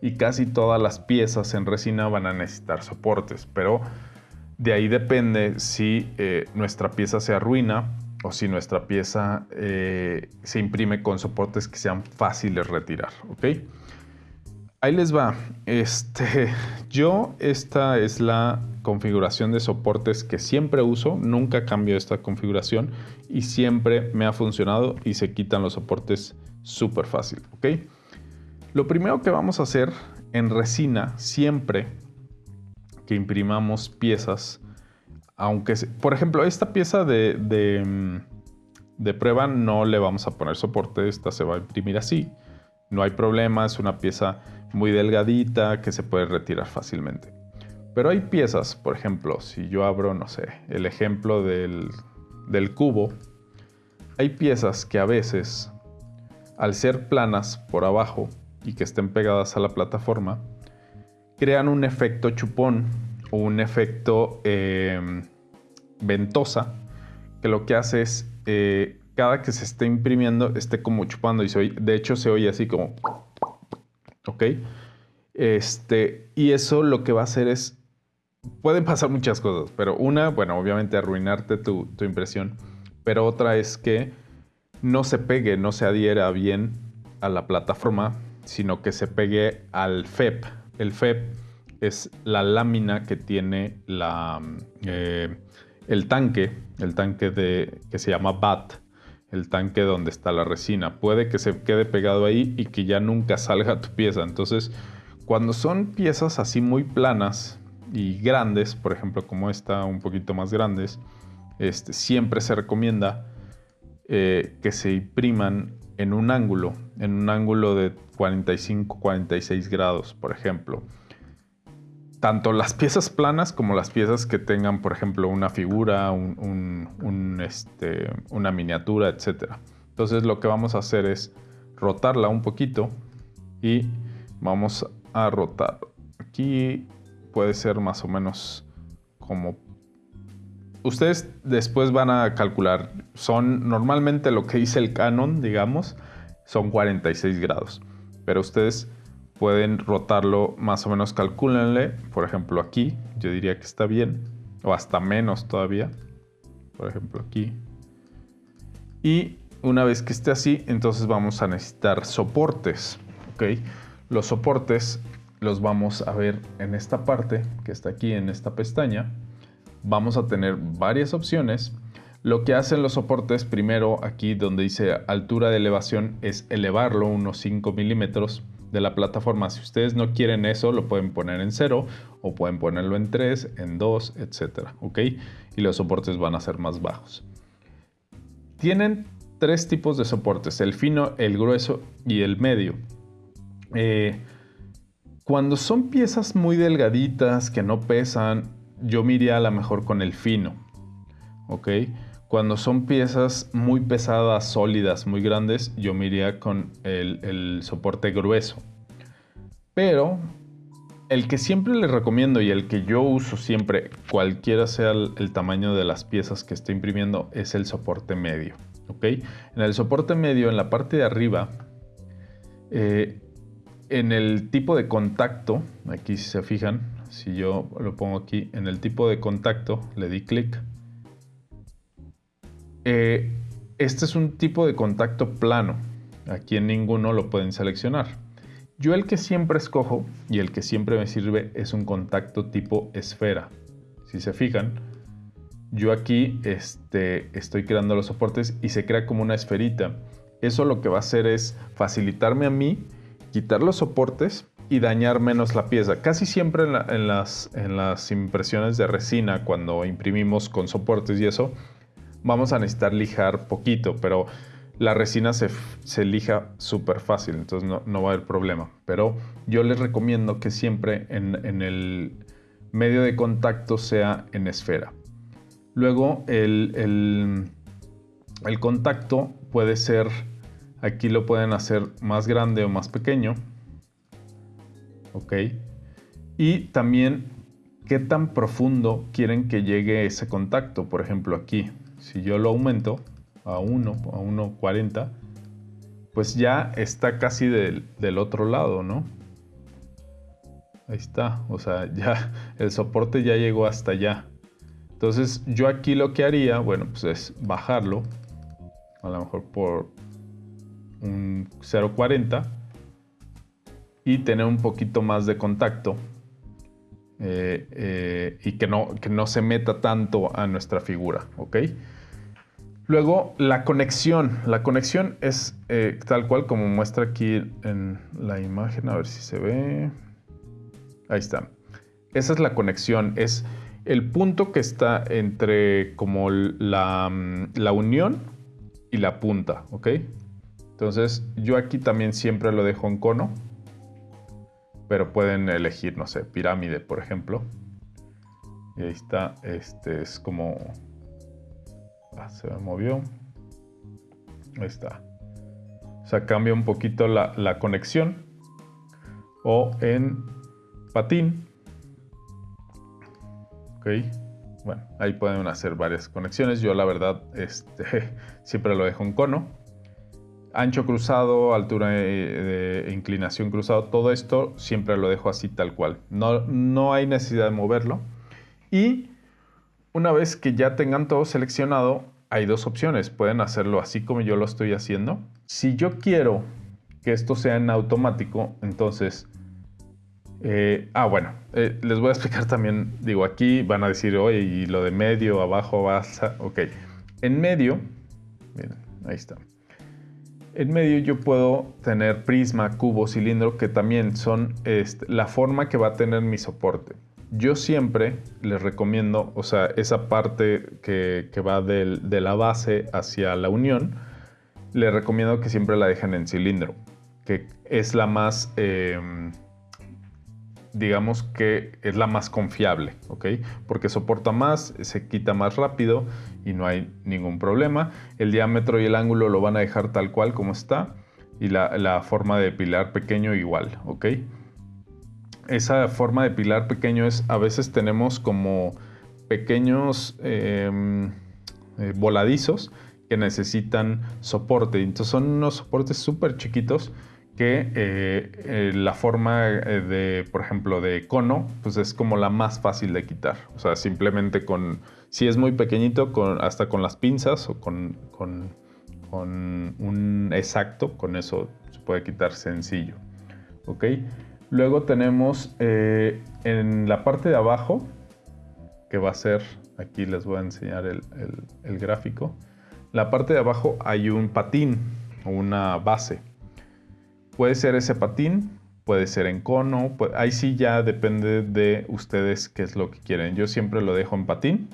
Y casi todas las piezas en resina van a necesitar soportes, pero de ahí depende si eh, nuestra pieza se arruina o si nuestra pieza eh, se imprime con soportes que sean fáciles de retirar, ¿ok? Ahí les va. Este, yo esta es la configuración de soportes que siempre uso, nunca cambio esta configuración y siempre me ha funcionado y se quitan los soportes súper fácil, ¿ok? Lo primero que vamos a hacer en resina, siempre que imprimamos piezas, aunque, por ejemplo, esta pieza de, mm, de prueba no le vamos a poner soporte, esta se va a imprimir así. No hay problema, es una pieza muy delgadita que se puede retirar fácilmente. Pero hay piezas, por ejemplo, si yo abro, no sé, el ejemplo del, cubo, hay piezas que a veces, al ser planas por abajo y que estén pegadas a la plataforma, crean un efecto chupón o un efecto em, ventosa que lo que hace es eh, cada que se esté imprimiendo esté como chupando y se oye, de hecho se oye así como, ¿ok? Este, y eso lo que va a hacer es, pueden pasar muchas cosas, pero una, bueno, obviamente arruinarte tu, tu impresión, pero otra es que no se pegue, no se adhiera bien a la plataforma, sino que se pegue al FEP. El FEP es la lámina que tiene la, eh, el tanque, el tanque de, que se llama BAT, el tanque donde está la resina. Puede que se quede pegado ahí y que ya nunca salga tu pieza. Entonces, cuando son piezas así muy planas y grandes, por ejemplo como esta, un poquito más grandes, este, siempre se recomienda eh, que se impriman en un ángulo, en un ángulo de 45-46 grados, por ejemplo tanto las piezas planas como las piezas que tengan, por ejemplo, una figura, este, una miniatura, etc. Entonces lo que vamos a hacer es rotarla un poquito y vamos a rotar. Aquí puede ser más o menos como... Ustedes después van a calcular, son normalmente lo que dice el canon, digamos, son 46 grados, pero ustedes pueden rotarlo más o menos, calcúlenle, por ejemplo aquí, yo diría que está bien, o hasta menos todavía, por ejemplo aquí. Y una vez que esté así, entonces vamos a necesitar soportes, ¿ok? Los soportes los vamos a ver en esta parte, que está aquí en esta pestaña. Vamos a tener varias opciones. Lo que hacen los soportes, primero aquí donde dice altura de elevación, es elevarlo unos 5 milímetros de la plataforma. Si ustedes no quieren eso, lo pueden poner en 0 o pueden ponerlo en 3, en 2, etcétera, ¿ok? Y los soportes van a ser más bajos. Tienen tres tipos de soportes, el fino, el grueso y el medio. Eh, cuando son piezas muy delgaditas que no pesan, yo me a lo mejor con el fino, ¿ok? Cuando son piezas muy pesadas, sólidas, muy grandes, yo me con el, soporte grueso. Pero el que siempre les recomiendo y el que yo uso siempre, cualquiera sea el, tamaño de las piezas que estoy imprimiendo, es el soporte medio. ¿ok? En el soporte medio, en la parte de arriba, eh, en el tipo de contacto, aquí si se fijan, si yo lo pongo aquí, en el tipo de contacto, le di clic eh, este es un tipo de contacto plano. Aquí en ninguno lo pueden seleccionar. Yo el que siempre escojo y el que siempre me sirve es un contacto tipo esfera. Si se fijan, yo aquí este, estoy creando los soportes y se crea como una esferita. Eso lo que va a hacer es facilitarme a mí quitar los soportes y dañar menos la pieza. Casi siempre en, las, impresiones de resina, cuando imprimimos con soportes y eso, vamos a necesitar lijar poquito, pero la resina se, lija súper fácil, entonces no, va a haber problema. Pero yo les recomiendo que siempre en, el medio de contacto sea en esfera. Luego el, el, contacto puede ser, aquí lo pueden hacer más grande o más pequeño. Ok. Y también qué tan profundo quieren que llegue ese contacto. Por ejemplo aquí, si yo lo aumento a 1, a 1.40, pues ya está casi del, otro lado, ¿no? Ahí está, o sea, ya el soporte ya llegó hasta allá. Entonces yo aquí lo que haría, bueno, pues es bajarlo, a lo mejor por un 0.40 y tener un poquito más de contacto eh, eh, y que no, que no se meta tanto a nuestra figura, ¿ok? Luego, la conexión. La conexión es eh, tal cual como muestra aquí en la imagen. A ver si se ve. Ahí está. Esa es la conexión. Es el punto que está entre como la, mm, la unión y la punta, ¿ok? Entonces, yo aquí también siempre lo dejo en cono. Pero pueden elegir, no sé, pirámide, por ejemplo. Y ahí está. Este es como Ah, se me movió. Ahí está. O sea, cambia un poquito la, conexión. O en patín. Ok. bueno, ahí pueden hacer varias conexiones. Yo la verdad este, siempre lo dejo en cono. Ancho cruzado, altura de, inclinación cruzado, todo esto siempre lo dejo así tal cual. No, no hay necesidad de moverlo. Y una vez que ya tengan todo seleccionado, hay dos opciones. Pueden hacerlo así como yo lo estoy haciendo. Si yo quiero que esto sea en automático, entonces eh, ah, bueno, eh, les voy a explicar también, digo, aquí van a decir, oye, y lo de medio, abajo, baja, ok. En medio, miren, ahí está. En medio yo puedo tener prisma, cubo, cilindro, que también son este, la forma que va a tener mi soporte. Yo siempre les recomiendo, o sea, esa parte que, va de la base hacia la unión, les recomiendo que siempre la dejen en cilindro, que es la más... Em, digamos que es la más confiable, ¿ok? Porque soporta más, se quita más rápido y no hay ningún problema. El diámetro y el ángulo lo van a dejar tal cual como está y la, forma de pilar pequeño igual, ¿ok? Esa forma de pilar pequeño es, a veces tenemos como pequeños em, eh, voladizos que necesitan soporte. Entonces son unos soportes súper chiquitos que eh, eh, la forma eh, de, por ejemplo, de cono, pues es como la más fácil de quitar. O sea, simplemente con, si es muy pequeñito, con, hasta con las pinzas o con, con, un exacto, con eso se puede quitar sencillo. ¿Ok? Luego tenemos en la parte de abajo, que va a ser, aquí les voy a enseñar el, el gráfico. La parte de abajo hay un patín o una base. Puede ser ese patín, puede ser en cono, ahí sí ya depende de ustedes qué es lo que quieren. Yo siempre lo dejo en patín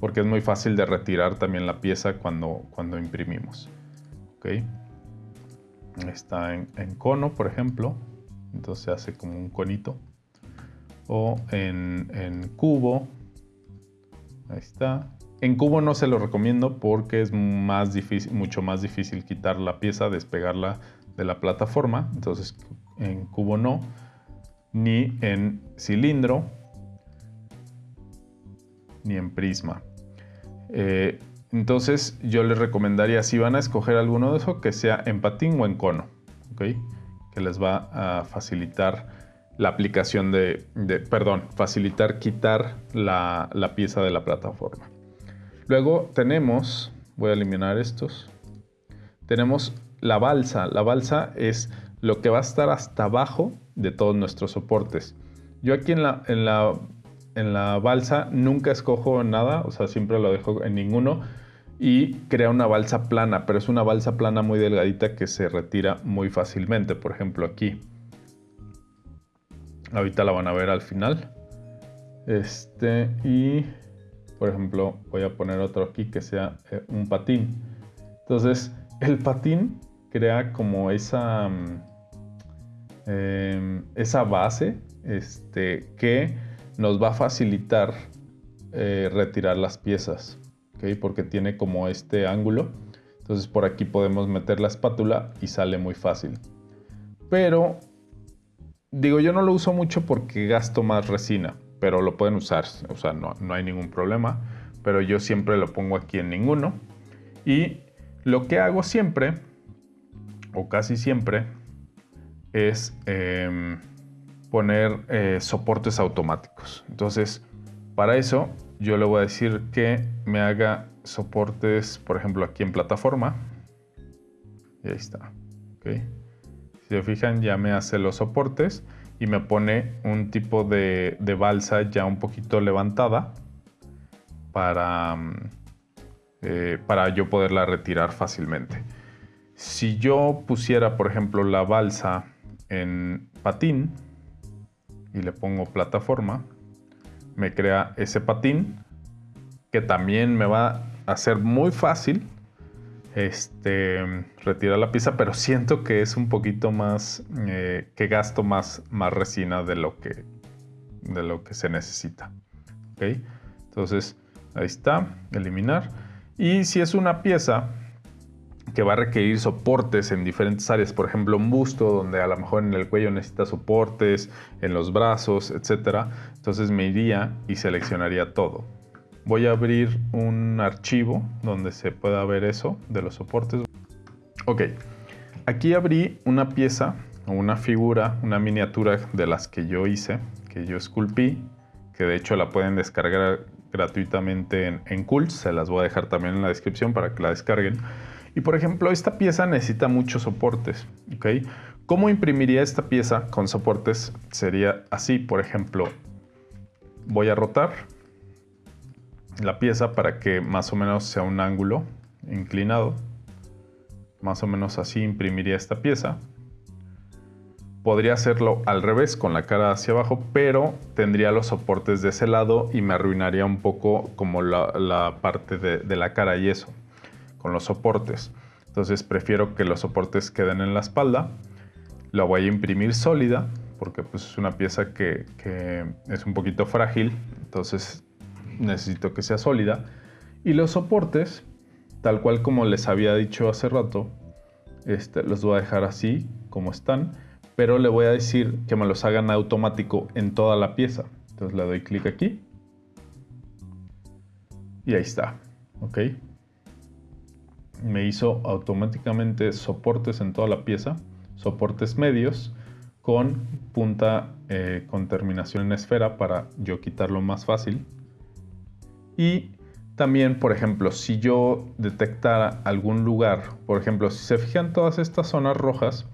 porque es muy fácil de retirar también la pieza cuando, cuando imprimimos. ¿Okay? Está en, cono, por ejemplo, entonces se hace como un conito. O en, en cubo, ahí está. En cubo no se lo recomiendo porque es más difícil, mucho más difícil quitar la pieza, despegarla de la plataforma, entonces en cubo no, ni en cilindro, ni en prisma. Eh, entonces yo les recomendaría, si van a escoger alguno de esos, que sea en patín o en cono, que les va a facilitar la aplicación de, perdón, facilitar quitar la, la pieza de la plataforma. Luego tenemos, voy a eliminar estos, tenemos la balsa. La balsa es lo que va a estar hasta abajo de todos nuestros soportes. Yo aquí en la, en la, en la balsa nunca escojo nada, o sea, siempre lo dejo en ninguno y crea una balsa plana, pero es una balsa plana muy delgadita que se retira muy fácilmente. Por ejemplo, aquí. Ahorita la van a ver al final. Este, y por ejemplo, voy a poner otro aquí que sea eh, un patín. Entonces, el patín crea como esa, mm, em, esa base este, que nos va a facilitar eh, retirar las piezas, porque tiene como este ángulo. Entonces por aquí podemos meter la espátula y sale muy fácil. Pero digo, yo no lo uso mucho porque gasto más resina, pero lo pueden usar, o sea, no, no hay ningún problema. Pero yo siempre lo pongo aquí en ninguno. Y lo que hago siempre o casi siempre, es em, poner eh, soportes automáticos. Entonces, para eso yo le voy a decir que me haga soportes, por ejemplo, aquí en plataforma. Y ahí está. Si se fijan, ya me hace los soportes y me pone un tipo de, balsa ya un poquito levantada para, eh, para yo poderla retirar fácilmente. Si yo pusiera, por ejemplo, la balsa en patín y le pongo plataforma, me crea ese patín que también me va a hacer muy fácil este, retirar la pieza, pero siento que es un poquito más, eh, que gasto más, más resina de lo que, de lo que se necesita. Entonces, ahí está, eliminar. Y si es una pieza que va a requerir soportes en diferentes áreas, por ejemplo un busto donde a lo mejor en el cuello necesita soportes, en los brazos, etc. Entonces me iría y seleccionaría todo. voy a abrir un archivo donde se pueda ver eso de los soportes. Ok, aquí abrí una pieza o una figura, una miniatura de las que yo hice, que yo esculpí, que de hecho la pueden descargar gratuitamente en, en Cools, se las voy a dejar también en la descripción para que la descarguen. Y por ejemplo, esta pieza necesita muchos soportes, ¿ok? ¿Cómo imprimiría esta pieza con soportes? Sería así, por ejemplo, voy a rotar la pieza para que más o menos sea un ángulo inclinado. Más o menos así imprimiría esta pieza. Podría hacerlo al revés, con la cara hacia abajo, pero tendría los soportes de ese lado y me arruinaría un poco como la, parte de, de la cara y eso, con los soportes. Entonces prefiero que los soportes queden en la espalda. La voy a imprimir sólida porque pues, es una pieza que, es un poquito frágil, entonces necesito que sea sólida. Y los soportes, tal cual como les había dicho hace rato, este, los voy a dejar así como están, pero le voy a decir que me los hagan automático en toda la pieza. Entonces le doy clic aquí y ahí está, ¿ok? Me hizo automáticamente soportes en toda la pieza, soportes medios con punta eh, con terminación en esfera para yo quitarlo más fácil. Y también, por ejemplo, si yo detectara algún lugar, por ejemplo, si se fijan todas estas zonas rojas,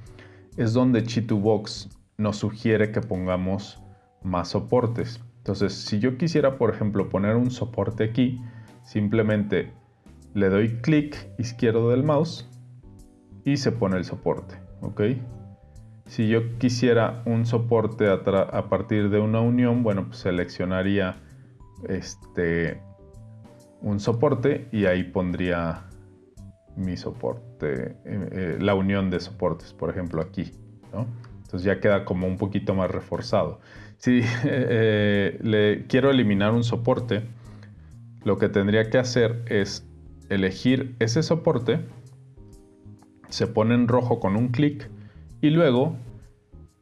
es donde Chitubox nos sugiere que pongamos más soportes. Entonces, si yo quisiera, por ejemplo, poner un soporte aquí, simplemente le doy clic izquierdo del mouse y se pone el soporte, ¿ok? Si yo quisiera un soporte a, partir de una unión, bueno, pues seleccionaría este, un soporte y ahí pondría mi soporte, eh, eh, la unión de soportes, por ejemplo, aquí. Entonces ya queda como un poquito más reforzado. Si eh, le quiero eliminar un soporte, lo que tendría que hacer es elegir ese soporte, se pone en rojo con un clic y luego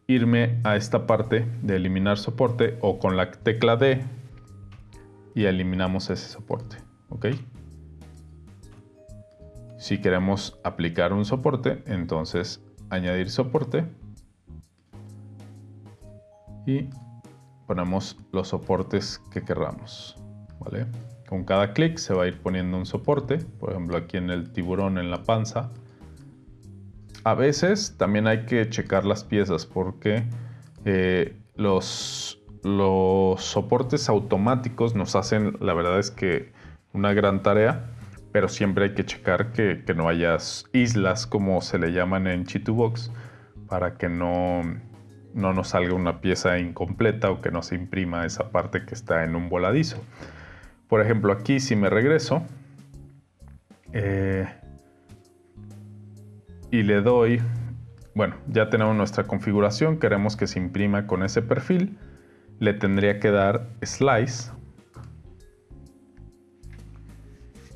irme a esta parte de eliminar soporte o con la tecla D y eliminamos ese soporte. ¿ok? Si queremos aplicar un soporte, entonces añadir soporte y ponemos los soportes que queramos. ¿vale? Con cada clic se va a ir poniendo un soporte, por ejemplo aquí en el tiburón en la panza a veces también hay que checar las piezas porque eh, los, soportes automáticos nos hacen, la verdad es que una gran tarea, pero siempre hay que checar que, no haya islas como se le llaman en Chitubox para que no, no nos salga una pieza incompleta o que no se imprima esa parte que está en un voladizo. Por ejemplo, aquí si me regreso, eh, y le doy, bueno, ya tenemos nuestra configuración, queremos que se imprima con ese perfil, le tendría que dar slice,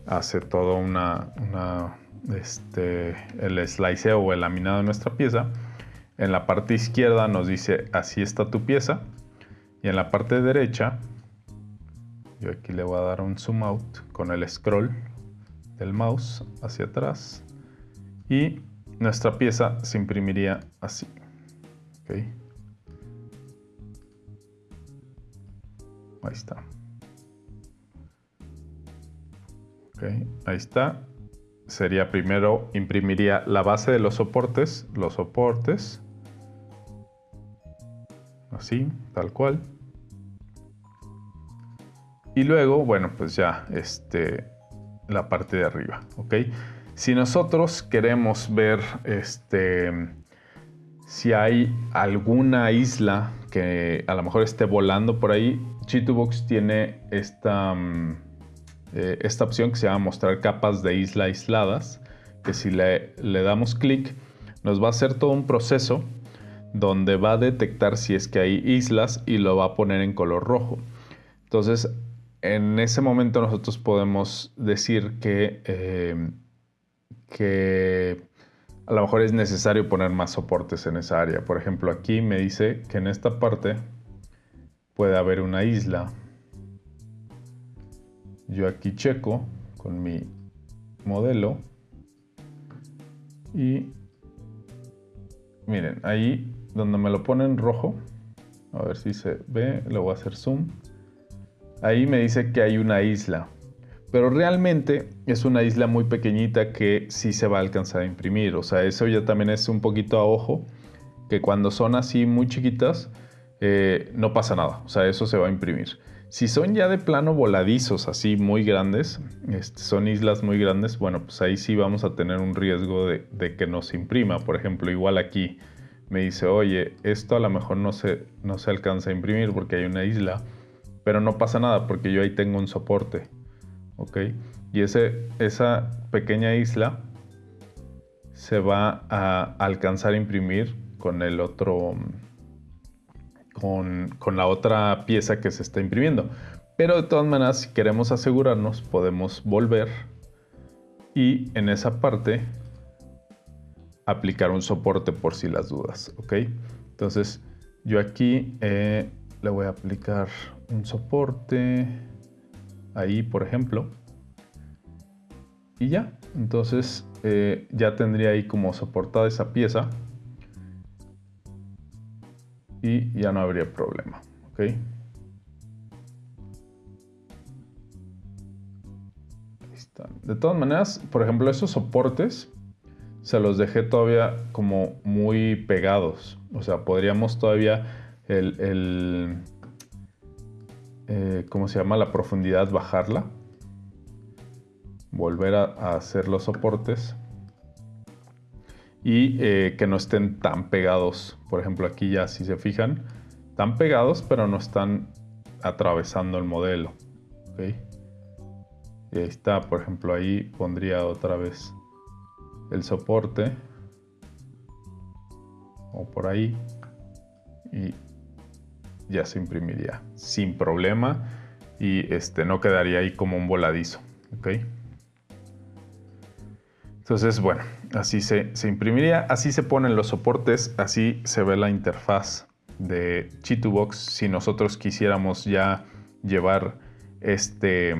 hace todo una, este, el sliceo o el laminado de nuestra pieza. En la parte izquierda nos dice así está tu pieza y en la parte derecha yo aquí le voy a dar un zoom out con el scroll del mouse hacia atrás y nuestra pieza se imprimiría así. Ahí está. ahí está. Sería primero, imprimiría la base de los soportes, los soportes. Así, tal cual. Y luego, bueno, pues ya, este, la parte de arriba, ¿ok? Si nosotros queremos ver este, si hay alguna isla que a lo mejor esté volando por ahí, Chitubox tiene esta, mm, eh, esta opción que se llama mostrar capas de isla aisladas, que si le, le damos clic nos va a hacer todo un proceso donde va a detectar si es que hay islas y lo va a poner en color rojo. Entonces, en ese momento nosotros podemos decir que eh, que a lo mejor es necesario poner más soportes en esa área. Por ejemplo, aquí me dice que en esta parte puede haber una isla. yo aquí checo con mi modelo y miren, ahí donde me lo pone en rojo, a ver si se ve, lo voy a hacer zoom. Ahí me dice que hay una isla, pero realmente es una isla muy pequeñita que sí se va a alcanzar a imprimir. O sea, eso ya también es un poquito a ojo, que cuando son así muy chiquitas, eh, no pasa nada. O sea, eso se va a imprimir. Si son ya de plano voladizos, así muy grandes, este, son islas muy grandes, bueno, pues ahí sí vamos a tener un riesgo de, de que nos imprima. Por ejemplo, igual aquí me dice, oye, esto a lo mejor no se, no se alcanza a imprimir porque hay una isla, pero no pasa nada porque yo ahí tengo un soporte, ¿ok? Y ese, esa pequeña isla se va a alcanzar a imprimir con el otro, con, con la otra pieza que se está imprimiendo. Pero de todas maneras, si queremos asegurarnos, podemos volver y en esa parte aplicar un soporte por si las dudas, ¿ok? Entonces yo aquí eh, le voy a aplicar un soporte ahí, por ejemplo. Y ya, entonces eh, ya tendría ahí como soportada esa pieza. Y ya no habría problema, ¿ok? De todas maneras, por ejemplo, esos soportes se los dejé todavía como muy pegados. O sea, podríamos todavía el, eh, ¿cómo se llama? La profundidad bajarla. Volver a, hacer los soportes. Y eh, que no estén tan pegados. Por ejemplo, aquí ya si se fijan, están pegados, pero no están atravesando el modelo. Y ahí está, por ejemplo, ahí pondría otra vez el soporte o por ahí y ya se imprimiría sin problema y este no quedaría ahí como un voladizo ok entonces bueno así se, se imprimiría así se ponen los soportes así se ve la interfaz de Chitubox. Si nosotros quisiéramos ya llevar este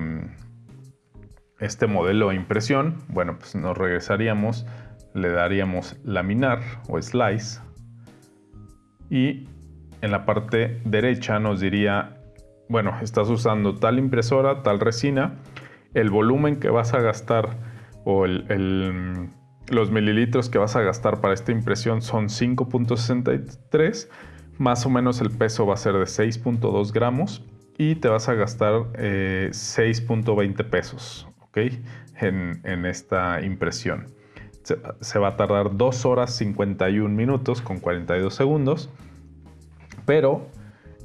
este modelo de impresión, bueno, pues nos regresaríamos, le daríamos laminar o slice y en la parte derecha nos diría, bueno, estás usando tal impresora, tal resina, el volumen que vas a gastar o los mililitros que vas a gastar para esta impresión son 5.63, más o menos el peso va a ser de 6.2 gramos y te vas a gastar 6.20 eh, pesos en, esta impresión. Se, va a tardar 2 horas 51 minutos con 42 segundos, pero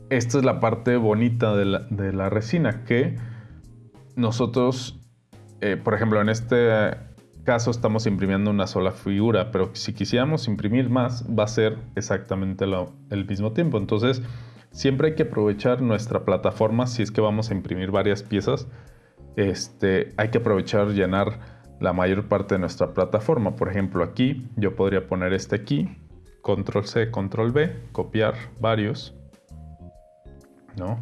esta es la parte bonita de la, resina, que nosotros, eh, por ejemplo, en este caso estamos imprimiendo una sola figura, pero si quisiéramos imprimir más, va a ser exactamente el mismo tiempo. Entonces, siempre hay que aprovechar nuestra plataforma si es que vamos a imprimir varias piezas este, hay que aprovechar llenar la mayor parte de nuestra plataforma. Por ejemplo, aquí yo podría poner este aquí, control C, control V, copiar varios, ¿no?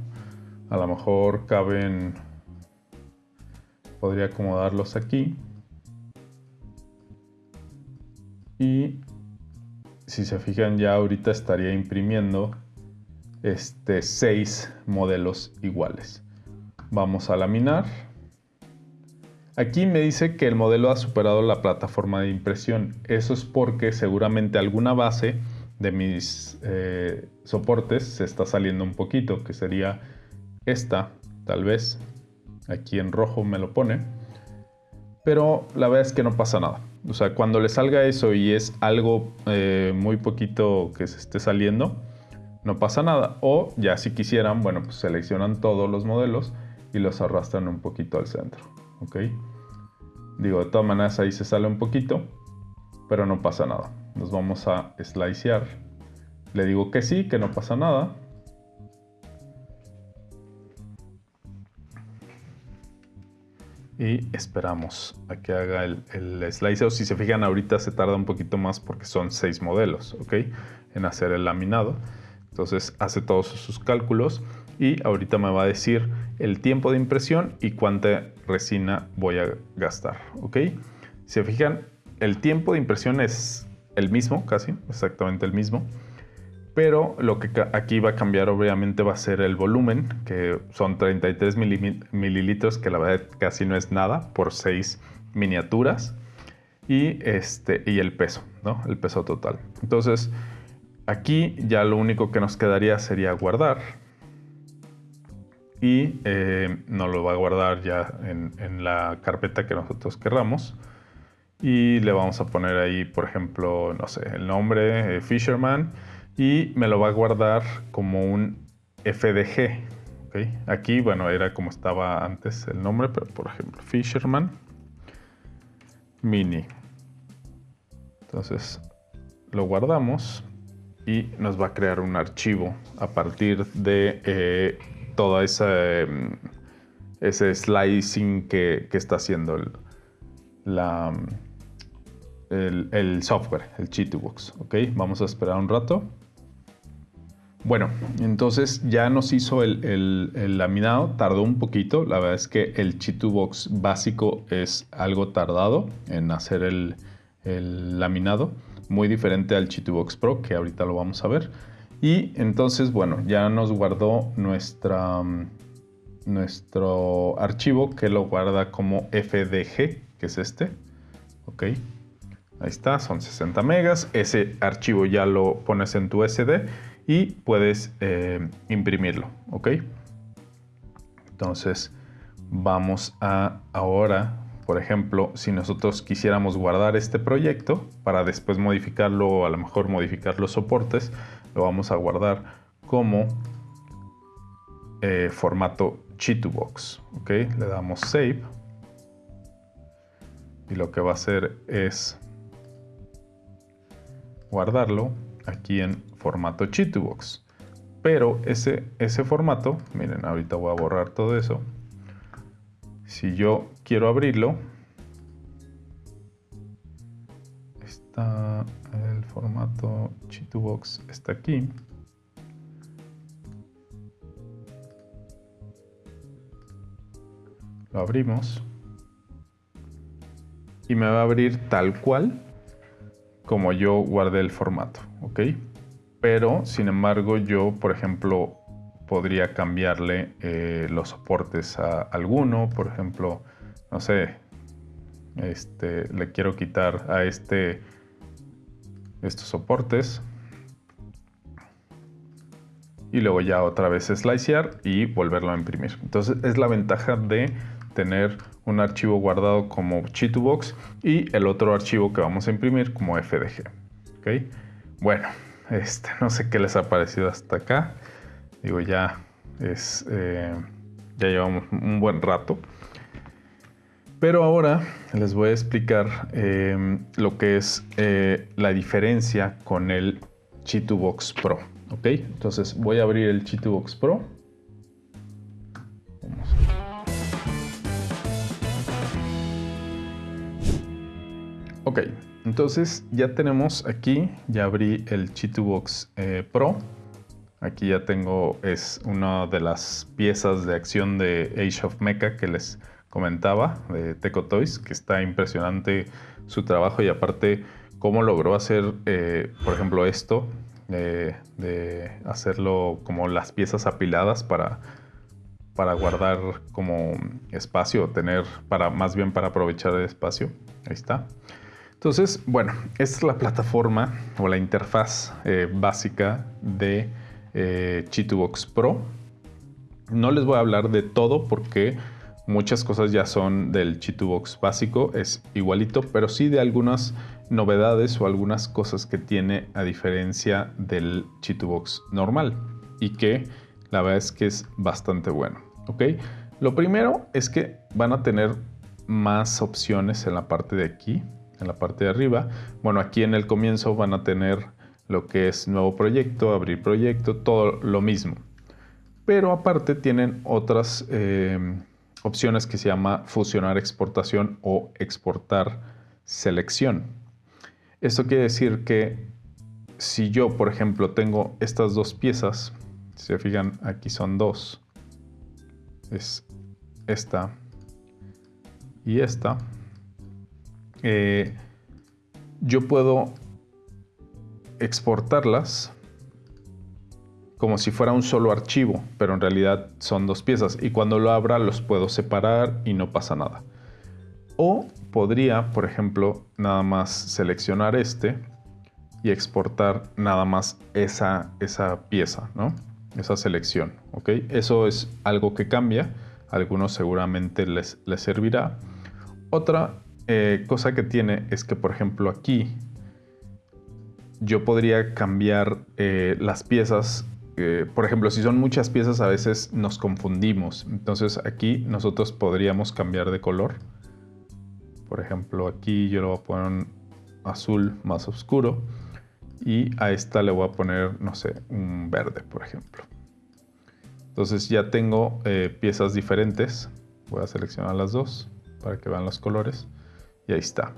A lo mejor caben, podría acomodarlos aquí. Y si se fijan ya ahorita estaría imprimiendo este seis modelos iguales. Vamos a laminar Aquí me dice que el modelo ha superado la plataforma de impresión. Eso es porque seguramente alguna base de mis eh, soportes se está saliendo un poquito, que sería esta, tal vez. Aquí en rojo me lo pone. Pero la verdad es que no pasa nada. O sea, cuando le salga eso y es algo eh, muy poquito que se esté saliendo, no pasa nada. O ya si quisieran, bueno, pues seleccionan todos los modelos y los arrastran un poquito al centro. ¿Ok? Digo, de todas maneras ahí se sale un poquito, pero no pasa nada. Nos vamos a slicear. Le digo que sí, que no pasa nada. Y esperamos a que haga el, el slice. Si se fijan, ahorita se tarda un poquito más porque son seis modelos, ¿ok? En hacer el laminado. Entonces hace todos sus cálculos y ahorita me va a decir el tiempo de impresión y cuánta resina voy a gastar, ¿ok? Si se fijan, el tiempo de impresión es el mismo, casi, exactamente el mismo, pero lo que aquí va a cambiar obviamente va a ser el volumen, que son 33 mililitros, que la verdad casi no es nada, por 6 miniaturas, y, este, y el peso, ¿no? El peso total. Entonces, aquí ya lo único que nos quedaría sería guardar, y eh, nos lo va a guardar ya en, la carpeta que nosotros querramos. Y le vamos a poner ahí por ejemplo no sé el nombre eh, Fisherman y me lo va a guardar como un FDG aquí bueno era como estaba antes el nombre pero por ejemplo Fisherman Mini. Entonces lo guardamos y nos va a crear un archivo a partir de eh, todo ese, mm, ese slicing que, está haciendo el, la, el, software, el Chitubox. ¿ok? Vamos a esperar un rato. Bueno, entonces ya nos hizo el, laminado, tardó un poquito. La verdad es que el Chitubox básico es algo tardado en hacer el, laminado, muy diferente al Chitubox Pro, que ahorita lo vamos a ver. Y entonces, bueno, ya nos guardó nuestra, mm, nuestro archivo que lo guarda como FDG, que es este. Ok, ahí está, son 60 megas. Ese archivo ya lo pones en tu SD y puedes eh, imprimirlo. Ok, entonces vamos a ahora por ejemplo, si nosotros quisiéramos guardar este proyecto para después modificarlo o a lo mejor modificar los soportes, lo vamos a guardar como eh, formato Chitubox. ¿ok? Le damos Save. Y lo que va a hacer es guardarlo aquí en formato Chitubox. Pero ese, ese formato, miren, ahorita voy a borrar todo eso. Si yo quiero abrirlo, está formato Chitubox está aquí. Lo abrimos y me va a abrir tal cual como yo guardé el formato, ¿ok? Pero, sin embargo, yo, por ejemplo, podría cambiarle eh, los soportes a alguno, por ejemplo, no sé, este, le quiero quitar a este estos soportes y luego ya otra vez slicear y volverlo a imprimir. Entonces es la ventaja de tener un archivo guardado como Chitubox y el otro archivo que vamos a imprimir como FDG. ¿ok? Bueno, este, no sé qué les ha parecido hasta acá. Digo, ya es... Eh, ya llevamos un buen rato. Pero ahora les voy a explicar em, lo que es eh, la diferencia con el Chitubox Pro. ¿Ok? Entonces voy a abrir el Chitubox Pro. Ok, entonces ya tenemos aquí, ya abrí el Chitubox eh, Pro. Aquí ya tengo, es una de las piezas de acción de Age of Mecha que les comentaba de Teco Toys, que está impresionante su trabajo y aparte cómo logró hacer, eh, por ejemplo, esto, de hacerlo como las piezas apiladas para, para guardar como espacio, tener, para, más bien para aprovechar el espacio. Ahí está. Entonces, bueno, esta es la plataforma o la interfaz eh, básica de eh, Chitubox Pro. No les voy a hablar de todo porque Muchas cosas ya son del Chitubox básico, es igualito, pero sí de algunas novedades o algunas cosas que tiene a diferencia del Chitubox normal y que la verdad es que es bastante bueno. ¿ok? Lo primero es que van a tener más opciones en la parte de aquí, en la parte de arriba. Bueno, aquí en el comienzo van a tener lo que es nuevo proyecto, abrir proyecto, todo lo mismo. Pero aparte tienen otras eh, opciones que se llama fusionar exportación o exportar selección. Esto quiere decir que si yo, por ejemplo, tengo estas dos piezas, Si se fijan, aquí son dos. Es esta y esta. Eh, yo puedo exportarlas como si fuera un solo archivo, pero en realidad son dos piezas y cuando lo abra los puedo separar y no pasa nada. O podría, por ejemplo, nada más seleccionar este y exportar nada más esa, esa pieza, ¿no? Esa selección. Eso es algo que cambia, a algunos seguramente les, les servirá. Otra eh, cosa que tiene es que, por ejemplo, aquí yo podría cambiar eh, las piezas. Eh, por ejemplo, si son muchas piezas, a veces nos confundimos. Entonces aquí nosotros podríamos cambiar de color. Por ejemplo, aquí yo lo voy a poner un azul más oscuro. Y a esta le voy a poner, no sé, un verde, por ejemplo. Entonces ya tengo piezas diferentes. Voy a seleccionar las dos para que vean los colores y ahí está.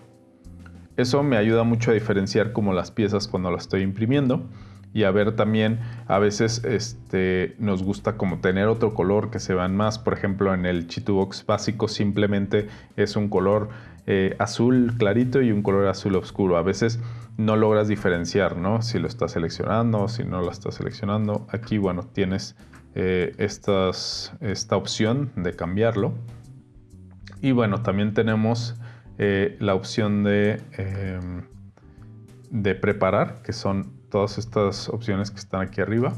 Eso me ayuda mucho a diferenciar como las piezas cuando las estoy imprimiendo y a ver también a veces este, nos gusta como tener otro color que se vean más. Por ejemplo, en el Chitubox básico simplemente es un color eh, azul clarito y un color azul oscuro. A veces no logras diferenciar, ¿no? Si lo estás seleccionando, si no lo estás seleccionando. Aquí, bueno, tienes eh, esta opción de cambiarlo. Y bueno, también tenemos eh, la opción de, em, de preparar, que son todas estas opciones que están aquí arriba.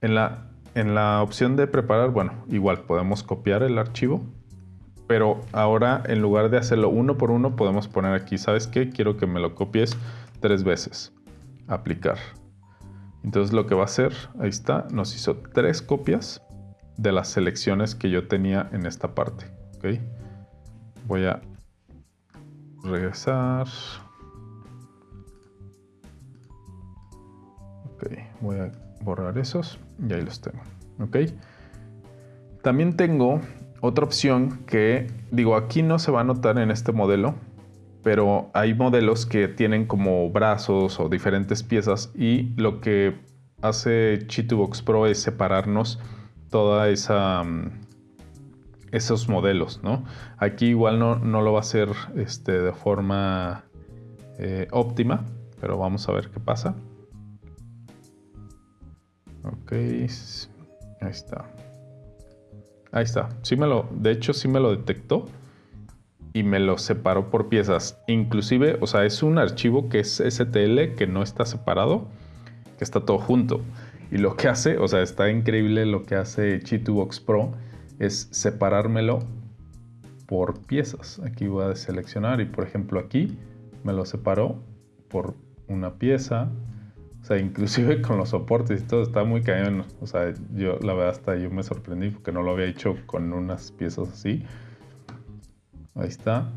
En la, en la opción de preparar, bueno, igual podemos copiar el archivo, pero ahora en lugar de hacerlo uno por uno, podemos poner aquí, ¿sabes qué? Quiero que me lo copies tres veces. Aplicar. Entonces lo que va a hacer, ahí está, nos hizo tres copias de las selecciones que yo tenía en esta parte. ¿okay? voy a regresar. Voy a borrar esos y ahí los tengo. Ok. También tengo otra opción que, digo, aquí no se va a notar en este modelo, pero hay modelos que tienen como brazos o diferentes piezas y lo que hace Chitubox Pro es separarnos toda esa mm, esos modelos, ¿no? Aquí igual no, lo va a hacer este, de forma eh, óptima, pero vamos a ver qué pasa. Ok, ahí está. Ahí está. Sí me lo, de hecho, sí me lo detectó y me lo separó por piezas. Inclusive, o sea, es un archivo que es STL, que no está separado, que está todo junto. Y lo que hace, o sea, está increíble lo que hace Chitubox Pro es separármelo por piezas. Aquí voy a seleccionar y por ejemplo aquí me lo separó por una pieza. O sea, inclusive con los soportes y todo está muy cañón. O sea, yo la verdad hasta yo me sorprendí porque no lo había hecho con unas piezas así. Ahí está.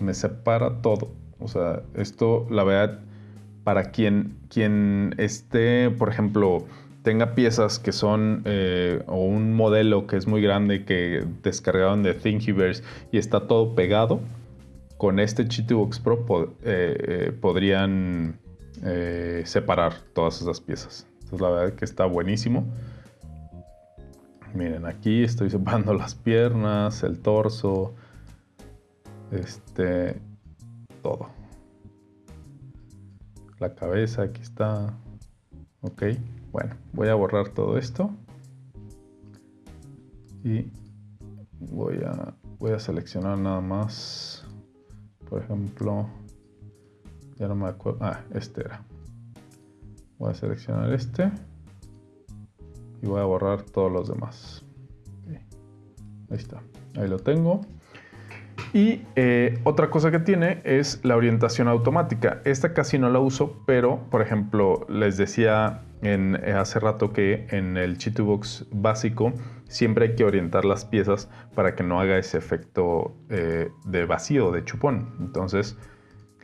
Me separa todo. O sea, esto la verdad para quien, quien esté, por ejemplo, tenga piezas que son eh, o un modelo que es muy grande que descargaron de Thingiverse y está todo pegado, con este Chitubox Pro eh, eh, podrían separar todas esas piezas. Entonces la verdad que está buenísimo. Miren, aquí estoy separando las piernas, el torso, este, todo. La cabeza, aquí está. Ok. Bueno, voy a borrar todo esto. Y voy a, voy a seleccionar nada más. Por ejemplo, ya no me acuerdo. Ah, este era. Voy a seleccionar este. Y voy a borrar todos los demás. Ahí está. Ahí lo tengo. Y eh, otra cosa que tiene es la orientación automática. Esta casi no la uso, pero por ejemplo, les decía en, eh, hace rato que en el Chitubox básico siempre hay que orientar las piezas para que no haga ese efecto eh, de vacío, de chupón. Entonces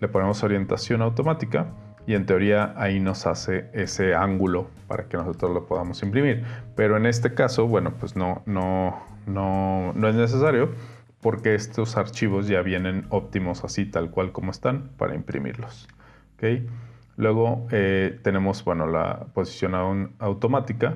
le ponemos orientación automática y en teoría ahí nos hace ese ángulo para que nosotros lo podamos imprimir. Pero en este caso, bueno, pues no, no, no, no es necesario porque estos archivos ya vienen óptimos así tal cual como están para imprimirlos. Luego eh, tenemos bueno, la posición automática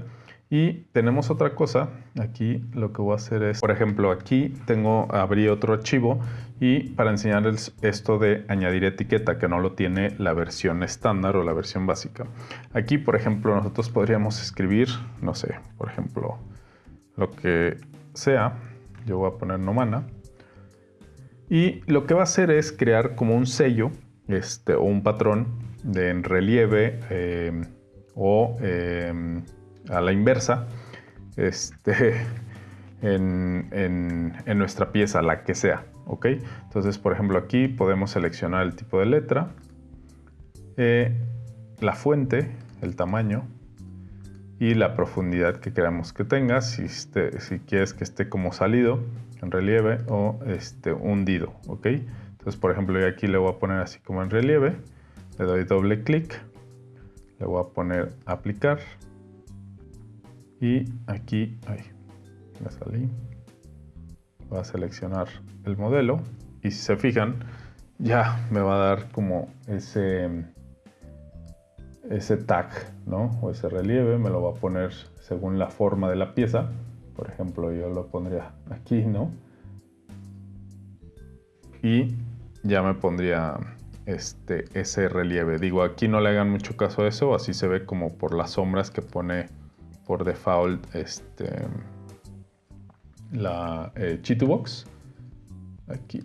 Y tenemos otra cosa, aquí lo que voy a hacer es, por ejemplo, aquí tengo, abrí otro archivo y para enseñarles esto de añadir etiqueta, que no lo tiene la versión estándar o la versión básica. Aquí, por ejemplo, nosotros podríamos escribir, no sé, por ejemplo, lo que sea, yo voy a poner Nomana, y lo que va a hacer es crear como un sello este, o un patrón de en relieve eh, o... Eh, a la inversa este, en, nuestra pieza, la que sea. ¿ok? Entonces, por ejemplo, aquí podemos seleccionar el tipo de letra, eh, la fuente, el tamaño y la profundidad que queramos que tenga, si, este, si quieres que esté como salido, en relieve o este, hundido. ¿ok? Entonces, por ejemplo, yo aquí le voy a poner así como en relieve, le doy doble clic, le voy a poner aplicar y aquí, ahí, me salí. Voy a seleccionar el modelo y si se fijan, ya me va a dar como ese, ese tag, ¿no? O ese relieve, me lo va a poner según la forma de la pieza. Por ejemplo, yo lo pondría aquí, ¿no? Y ya me pondría este, ese relieve. Digo, aquí no le hagan mucho caso a eso, así se ve como por las sombras que pone por default este, la eh, Chitubox. Aquí,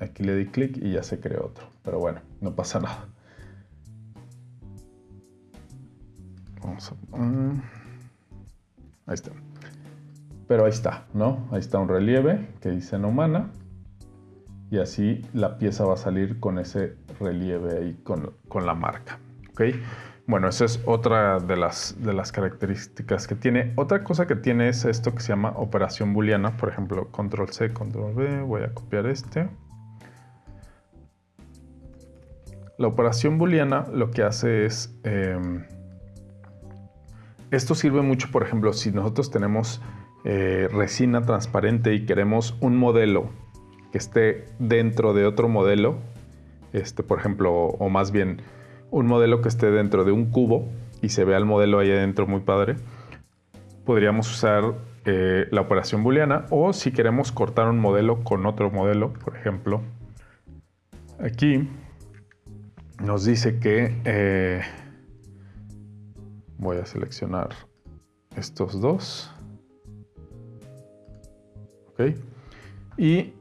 aquí le di clic y ya se creó otro. Pero bueno, no pasa nada. Vamos a... ahí está. Pero ahí está, ¿no? Ahí está un relieve que dice no mana. Y así la pieza va a salir con ese relieve ahí con, con la marca. ¿Ok? Bueno, esa es otra de las, de las características que tiene. Otra cosa que tiene es esto que se llama operación booleana. Por ejemplo, control C, control V. Voy a copiar este. La operación booleana lo que hace es... Em, esto sirve mucho, por ejemplo, si nosotros tenemos eh, resina transparente y queremos un modelo que esté dentro de otro modelo, este, por ejemplo, o más bien un modelo que esté dentro de un cubo y se vea el modelo ahí adentro muy padre, podríamos usar eh, la operación booleana o si queremos cortar un modelo con otro modelo, por ejemplo, aquí nos dice que eh, voy a seleccionar estos dos. ¿Ok? Y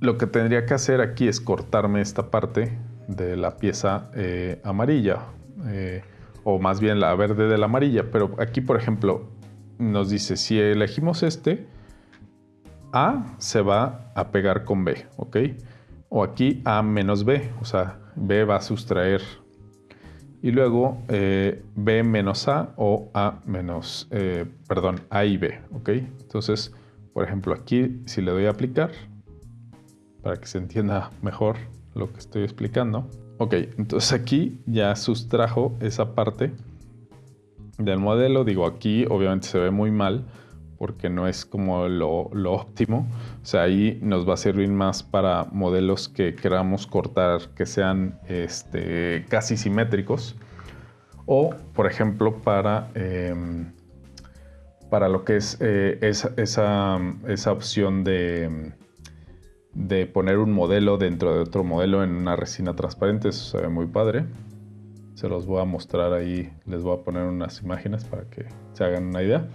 lo que tendría que hacer aquí es cortarme esta parte de la pieza eh, amarilla, eh, o más bien la verde de la amarilla. Pero aquí, por ejemplo, nos dice, si elegimos este, A se va a pegar con B, ¿ok? O aquí A menos B, o sea, B va a sustraer. Y luego eh, B menos A o A menos, perdón, A y B, ¿ok? Entonces, por ejemplo, aquí si le doy a aplicar, para que se entienda mejor, lo que estoy explicando. Ok, entonces aquí ya sustrajo esa parte del modelo. Digo, aquí obviamente se ve muy mal porque no es como lo, óptimo. O sea, ahí nos va a servir más para modelos que queramos cortar que sean este, casi simétricos. O, por ejemplo, para, em, para lo que es eh, esa, esa opción de de poner un modelo dentro de otro modelo en una resina transparente. Eso se ve muy padre. Se los voy a mostrar ahí. Les voy a poner unas imágenes para que se hagan una idea.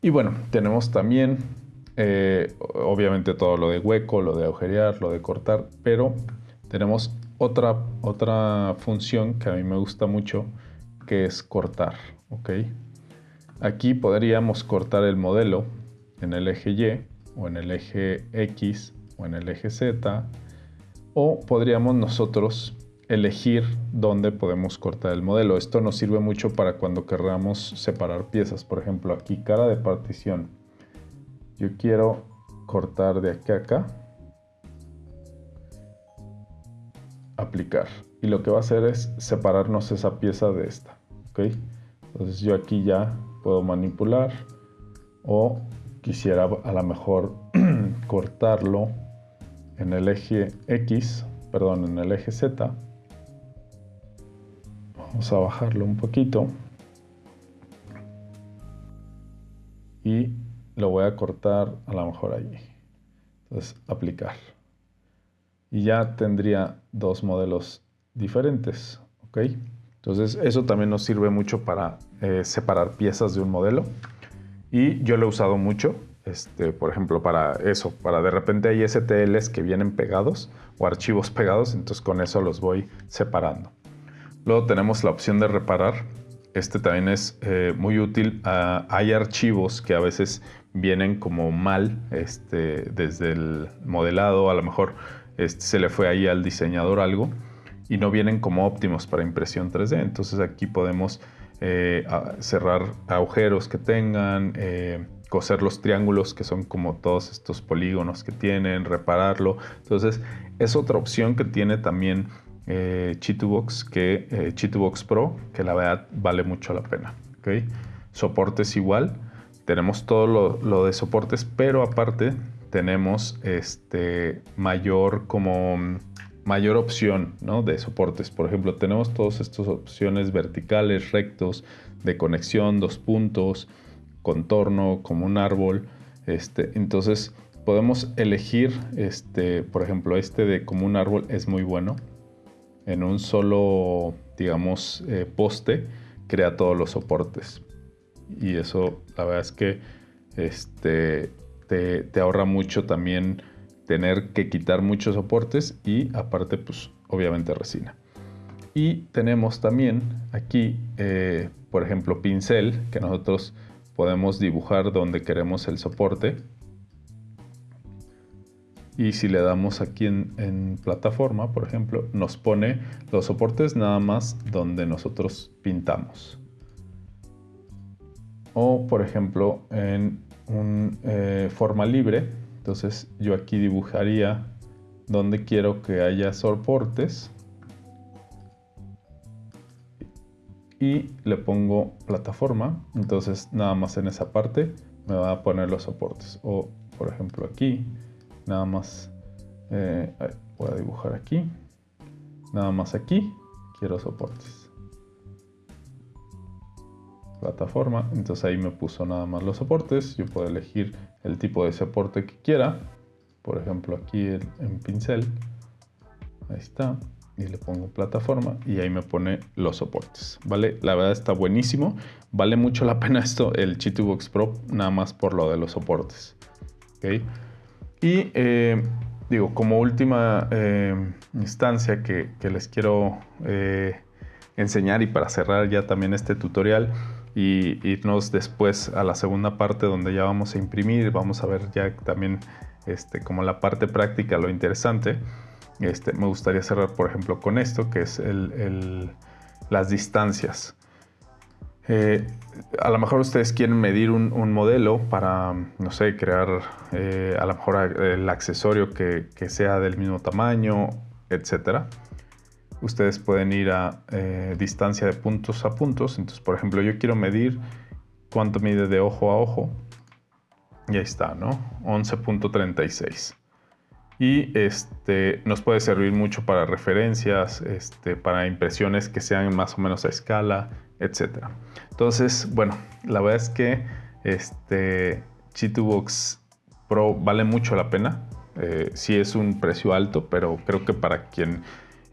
Y bueno, tenemos también, eh, obviamente todo lo de hueco, lo de agujerear, lo de cortar, pero tenemos otra, otra función que a mí me gusta mucho, que es cortar. ¿ok? Aquí podríamos cortar el modelo en el eje Y o en el eje X o en el eje Z, o podríamos nosotros elegir dónde podemos cortar el modelo. Esto nos sirve mucho para cuando querramos separar piezas. Por ejemplo, aquí cara de partición. Yo quiero cortar de aquí a acá. Aplicar. Y lo que va a hacer es separarnos esa pieza de esta. ¿ok? Entonces yo aquí ya puedo manipular o quisiera a lo mejor cortarlo en el eje X, perdón, en el eje Z. Vamos a bajarlo un poquito. y lo voy a cortar a lo mejor allí. Entonces, aplicar. Y ya tendría dos modelos diferentes. ¿ok? Entonces, eso también nos sirve mucho para eh, separar piezas de un modelo. Y yo lo he usado mucho, este, por ejemplo, para eso, para de repente hay STLs que vienen pegados o archivos pegados, entonces con eso los voy separando. Luego tenemos la opción de reparar. Este también es eh, muy útil. Ah, hay archivos que a veces vienen como mal este, desde el modelado, a lo mejor este, se le fue ahí al diseñador algo y no vienen como óptimos para impresión 3D. Entonces aquí podemos eh, cerrar agujeros que tengan, eh, coser los triángulos que son como todos estos polígonos que tienen, repararlo. Entonces es otra opción que tiene también eh, Chitubox, que, eh, Pro, que la verdad vale mucho la pena. ¿okay? Soportes igual, tenemos todo lo, de soportes, pero aparte tenemos este mayor como mayor opción ¿no? de soportes. Por ejemplo, tenemos todas estas opciones verticales, rectos, de conexión, dos puntos, contorno, como un árbol. Este, entonces podemos elegir, este, por ejemplo, este de como un árbol es muy bueno. En un solo, digamos, eh, poste crea todos los soportes. Y eso, la verdad es que este, te, te ahorra mucho también tener que quitar muchos soportes y aparte, pues obviamente resina. Y tenemos también aquí, eh, por ejemplo, pincel, que nosotros podemos dibujar donde queremos el soporte. Y si le damos aquí en, plataforma, por ejemplo, nos pone los soportes nada más donde nosotros pintamos. O, por ejemplo, en un eh, forma libre, entonces yo aquí dibujaría donde quiero que haya soportes y le pongo plataforma. Entonces nada más en esa parte me va a poner los soportes. O por ejemplo aquí, nada más eh, voy a dibujar aquí. Nada más aquí quiero soportes. Plataforma, entonces ahí me puso nada más los soportes. Yo puedo elegir el tipo de soporte que quiera. Por ejemplo aquí en pincel. Ahí está y le pongo plataforma y ahí me pone los soportes, ¿vale? La verdad está buenísimo, vale mucho la pena esto, el Chitubox Pro, nada más por lo de los soportes, ¿ok? Y eh, digo, como última eh, instancia que, les quiero eh, enseñar y para cerrar ya también este tutorial y irnos después a la segunda parte donde ya vamos a imprimir, vamos a ver ya también este, como la parte práctica, lo interesante, este, me gustaría cerrar, por ejemplo, con esto, que es las distancias. Eh, a lo mejor ustedes quieren medir un, modelo para, no sé, crear eh, a lo mejor el accesorio que, sea del mismo tamaño, etc. Ustedes pueden ir a eh, distancia de puntos a puntos. Entonces, por ejemplo, yo quiero medir cuánto mide de ojo a ojo. Y ahí está, ¿no? 11.36 y este, nos puede servir mucho para referencias, este, para impresiones que sean más o menos a escala, etc. Entonces, bueno, la verdad es que este Chitubox Pro vale mucho la pena. Eh, sí es un precio alto, pero creo que para quien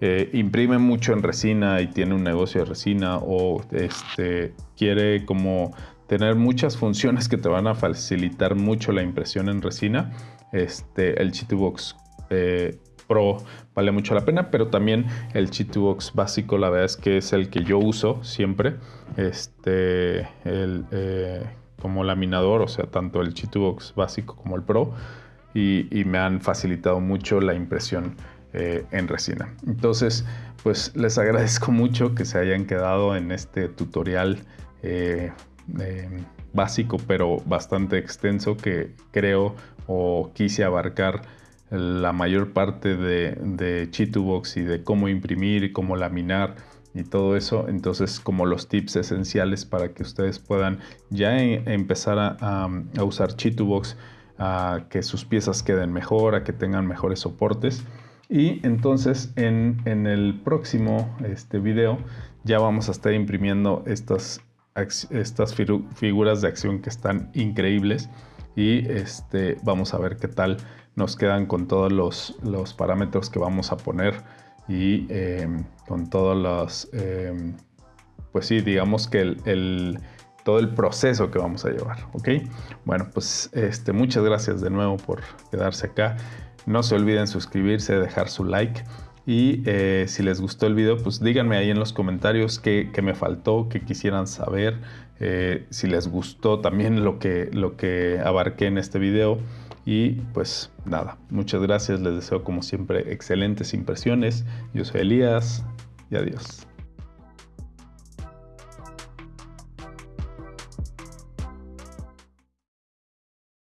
eh, imprime mucho en resina y tiene un negocio de resina o este, quiere como tener muchas funciones que te van a facilitar mucho la impresión en resina, este, el Chitubox eh, Pro vale mucho la pena, pero también el Chitubox básico, la verdad es que es el que yo uso siempre, este, el, eh, como laminador, o sea, tanto el Chitubox básico como el Pro, y, me han facilitado mucho la impresión eh, en resina. Entonces, pues les agradezco mucho que se hayan quedado en este tutorial básico, pero bastante extenso que creo o quise abarcar la mayor parte de, de Chitubox y de cómo imprimir y cómo laminar y todo eso. Entonces, como los tips esenciales para que ustedes puedan ya empezar a, usar Chitubox, a que sus piezas queden mejor, a que tengan mejores soportes. Y entonces en, el próximo este video ya vamos a estar imprimiendo estas estas figuras de acción que están increíbles y este, vamos a ver qué tal nos quedan con todos los, parámetros que vamos a poner y em, con todos los, em, pues sí, digamos que el, todo el proceso que vamos a llevar, ¿ok? Bueno, pues este, muchas gracias de nuevo por quedarse acá. No se olviden suscribirse, dejar su like. Y eh, si les gustó el video, pues díganme ahí en los comentarios qué, me faltó, qué quisieran saber. Eh, si les gustó también lo que, lo que abarqué en este video. Y pues nada, muchas gracias. Les deseo como siempre excelentes impresiones. Yo soy Elías y adiós.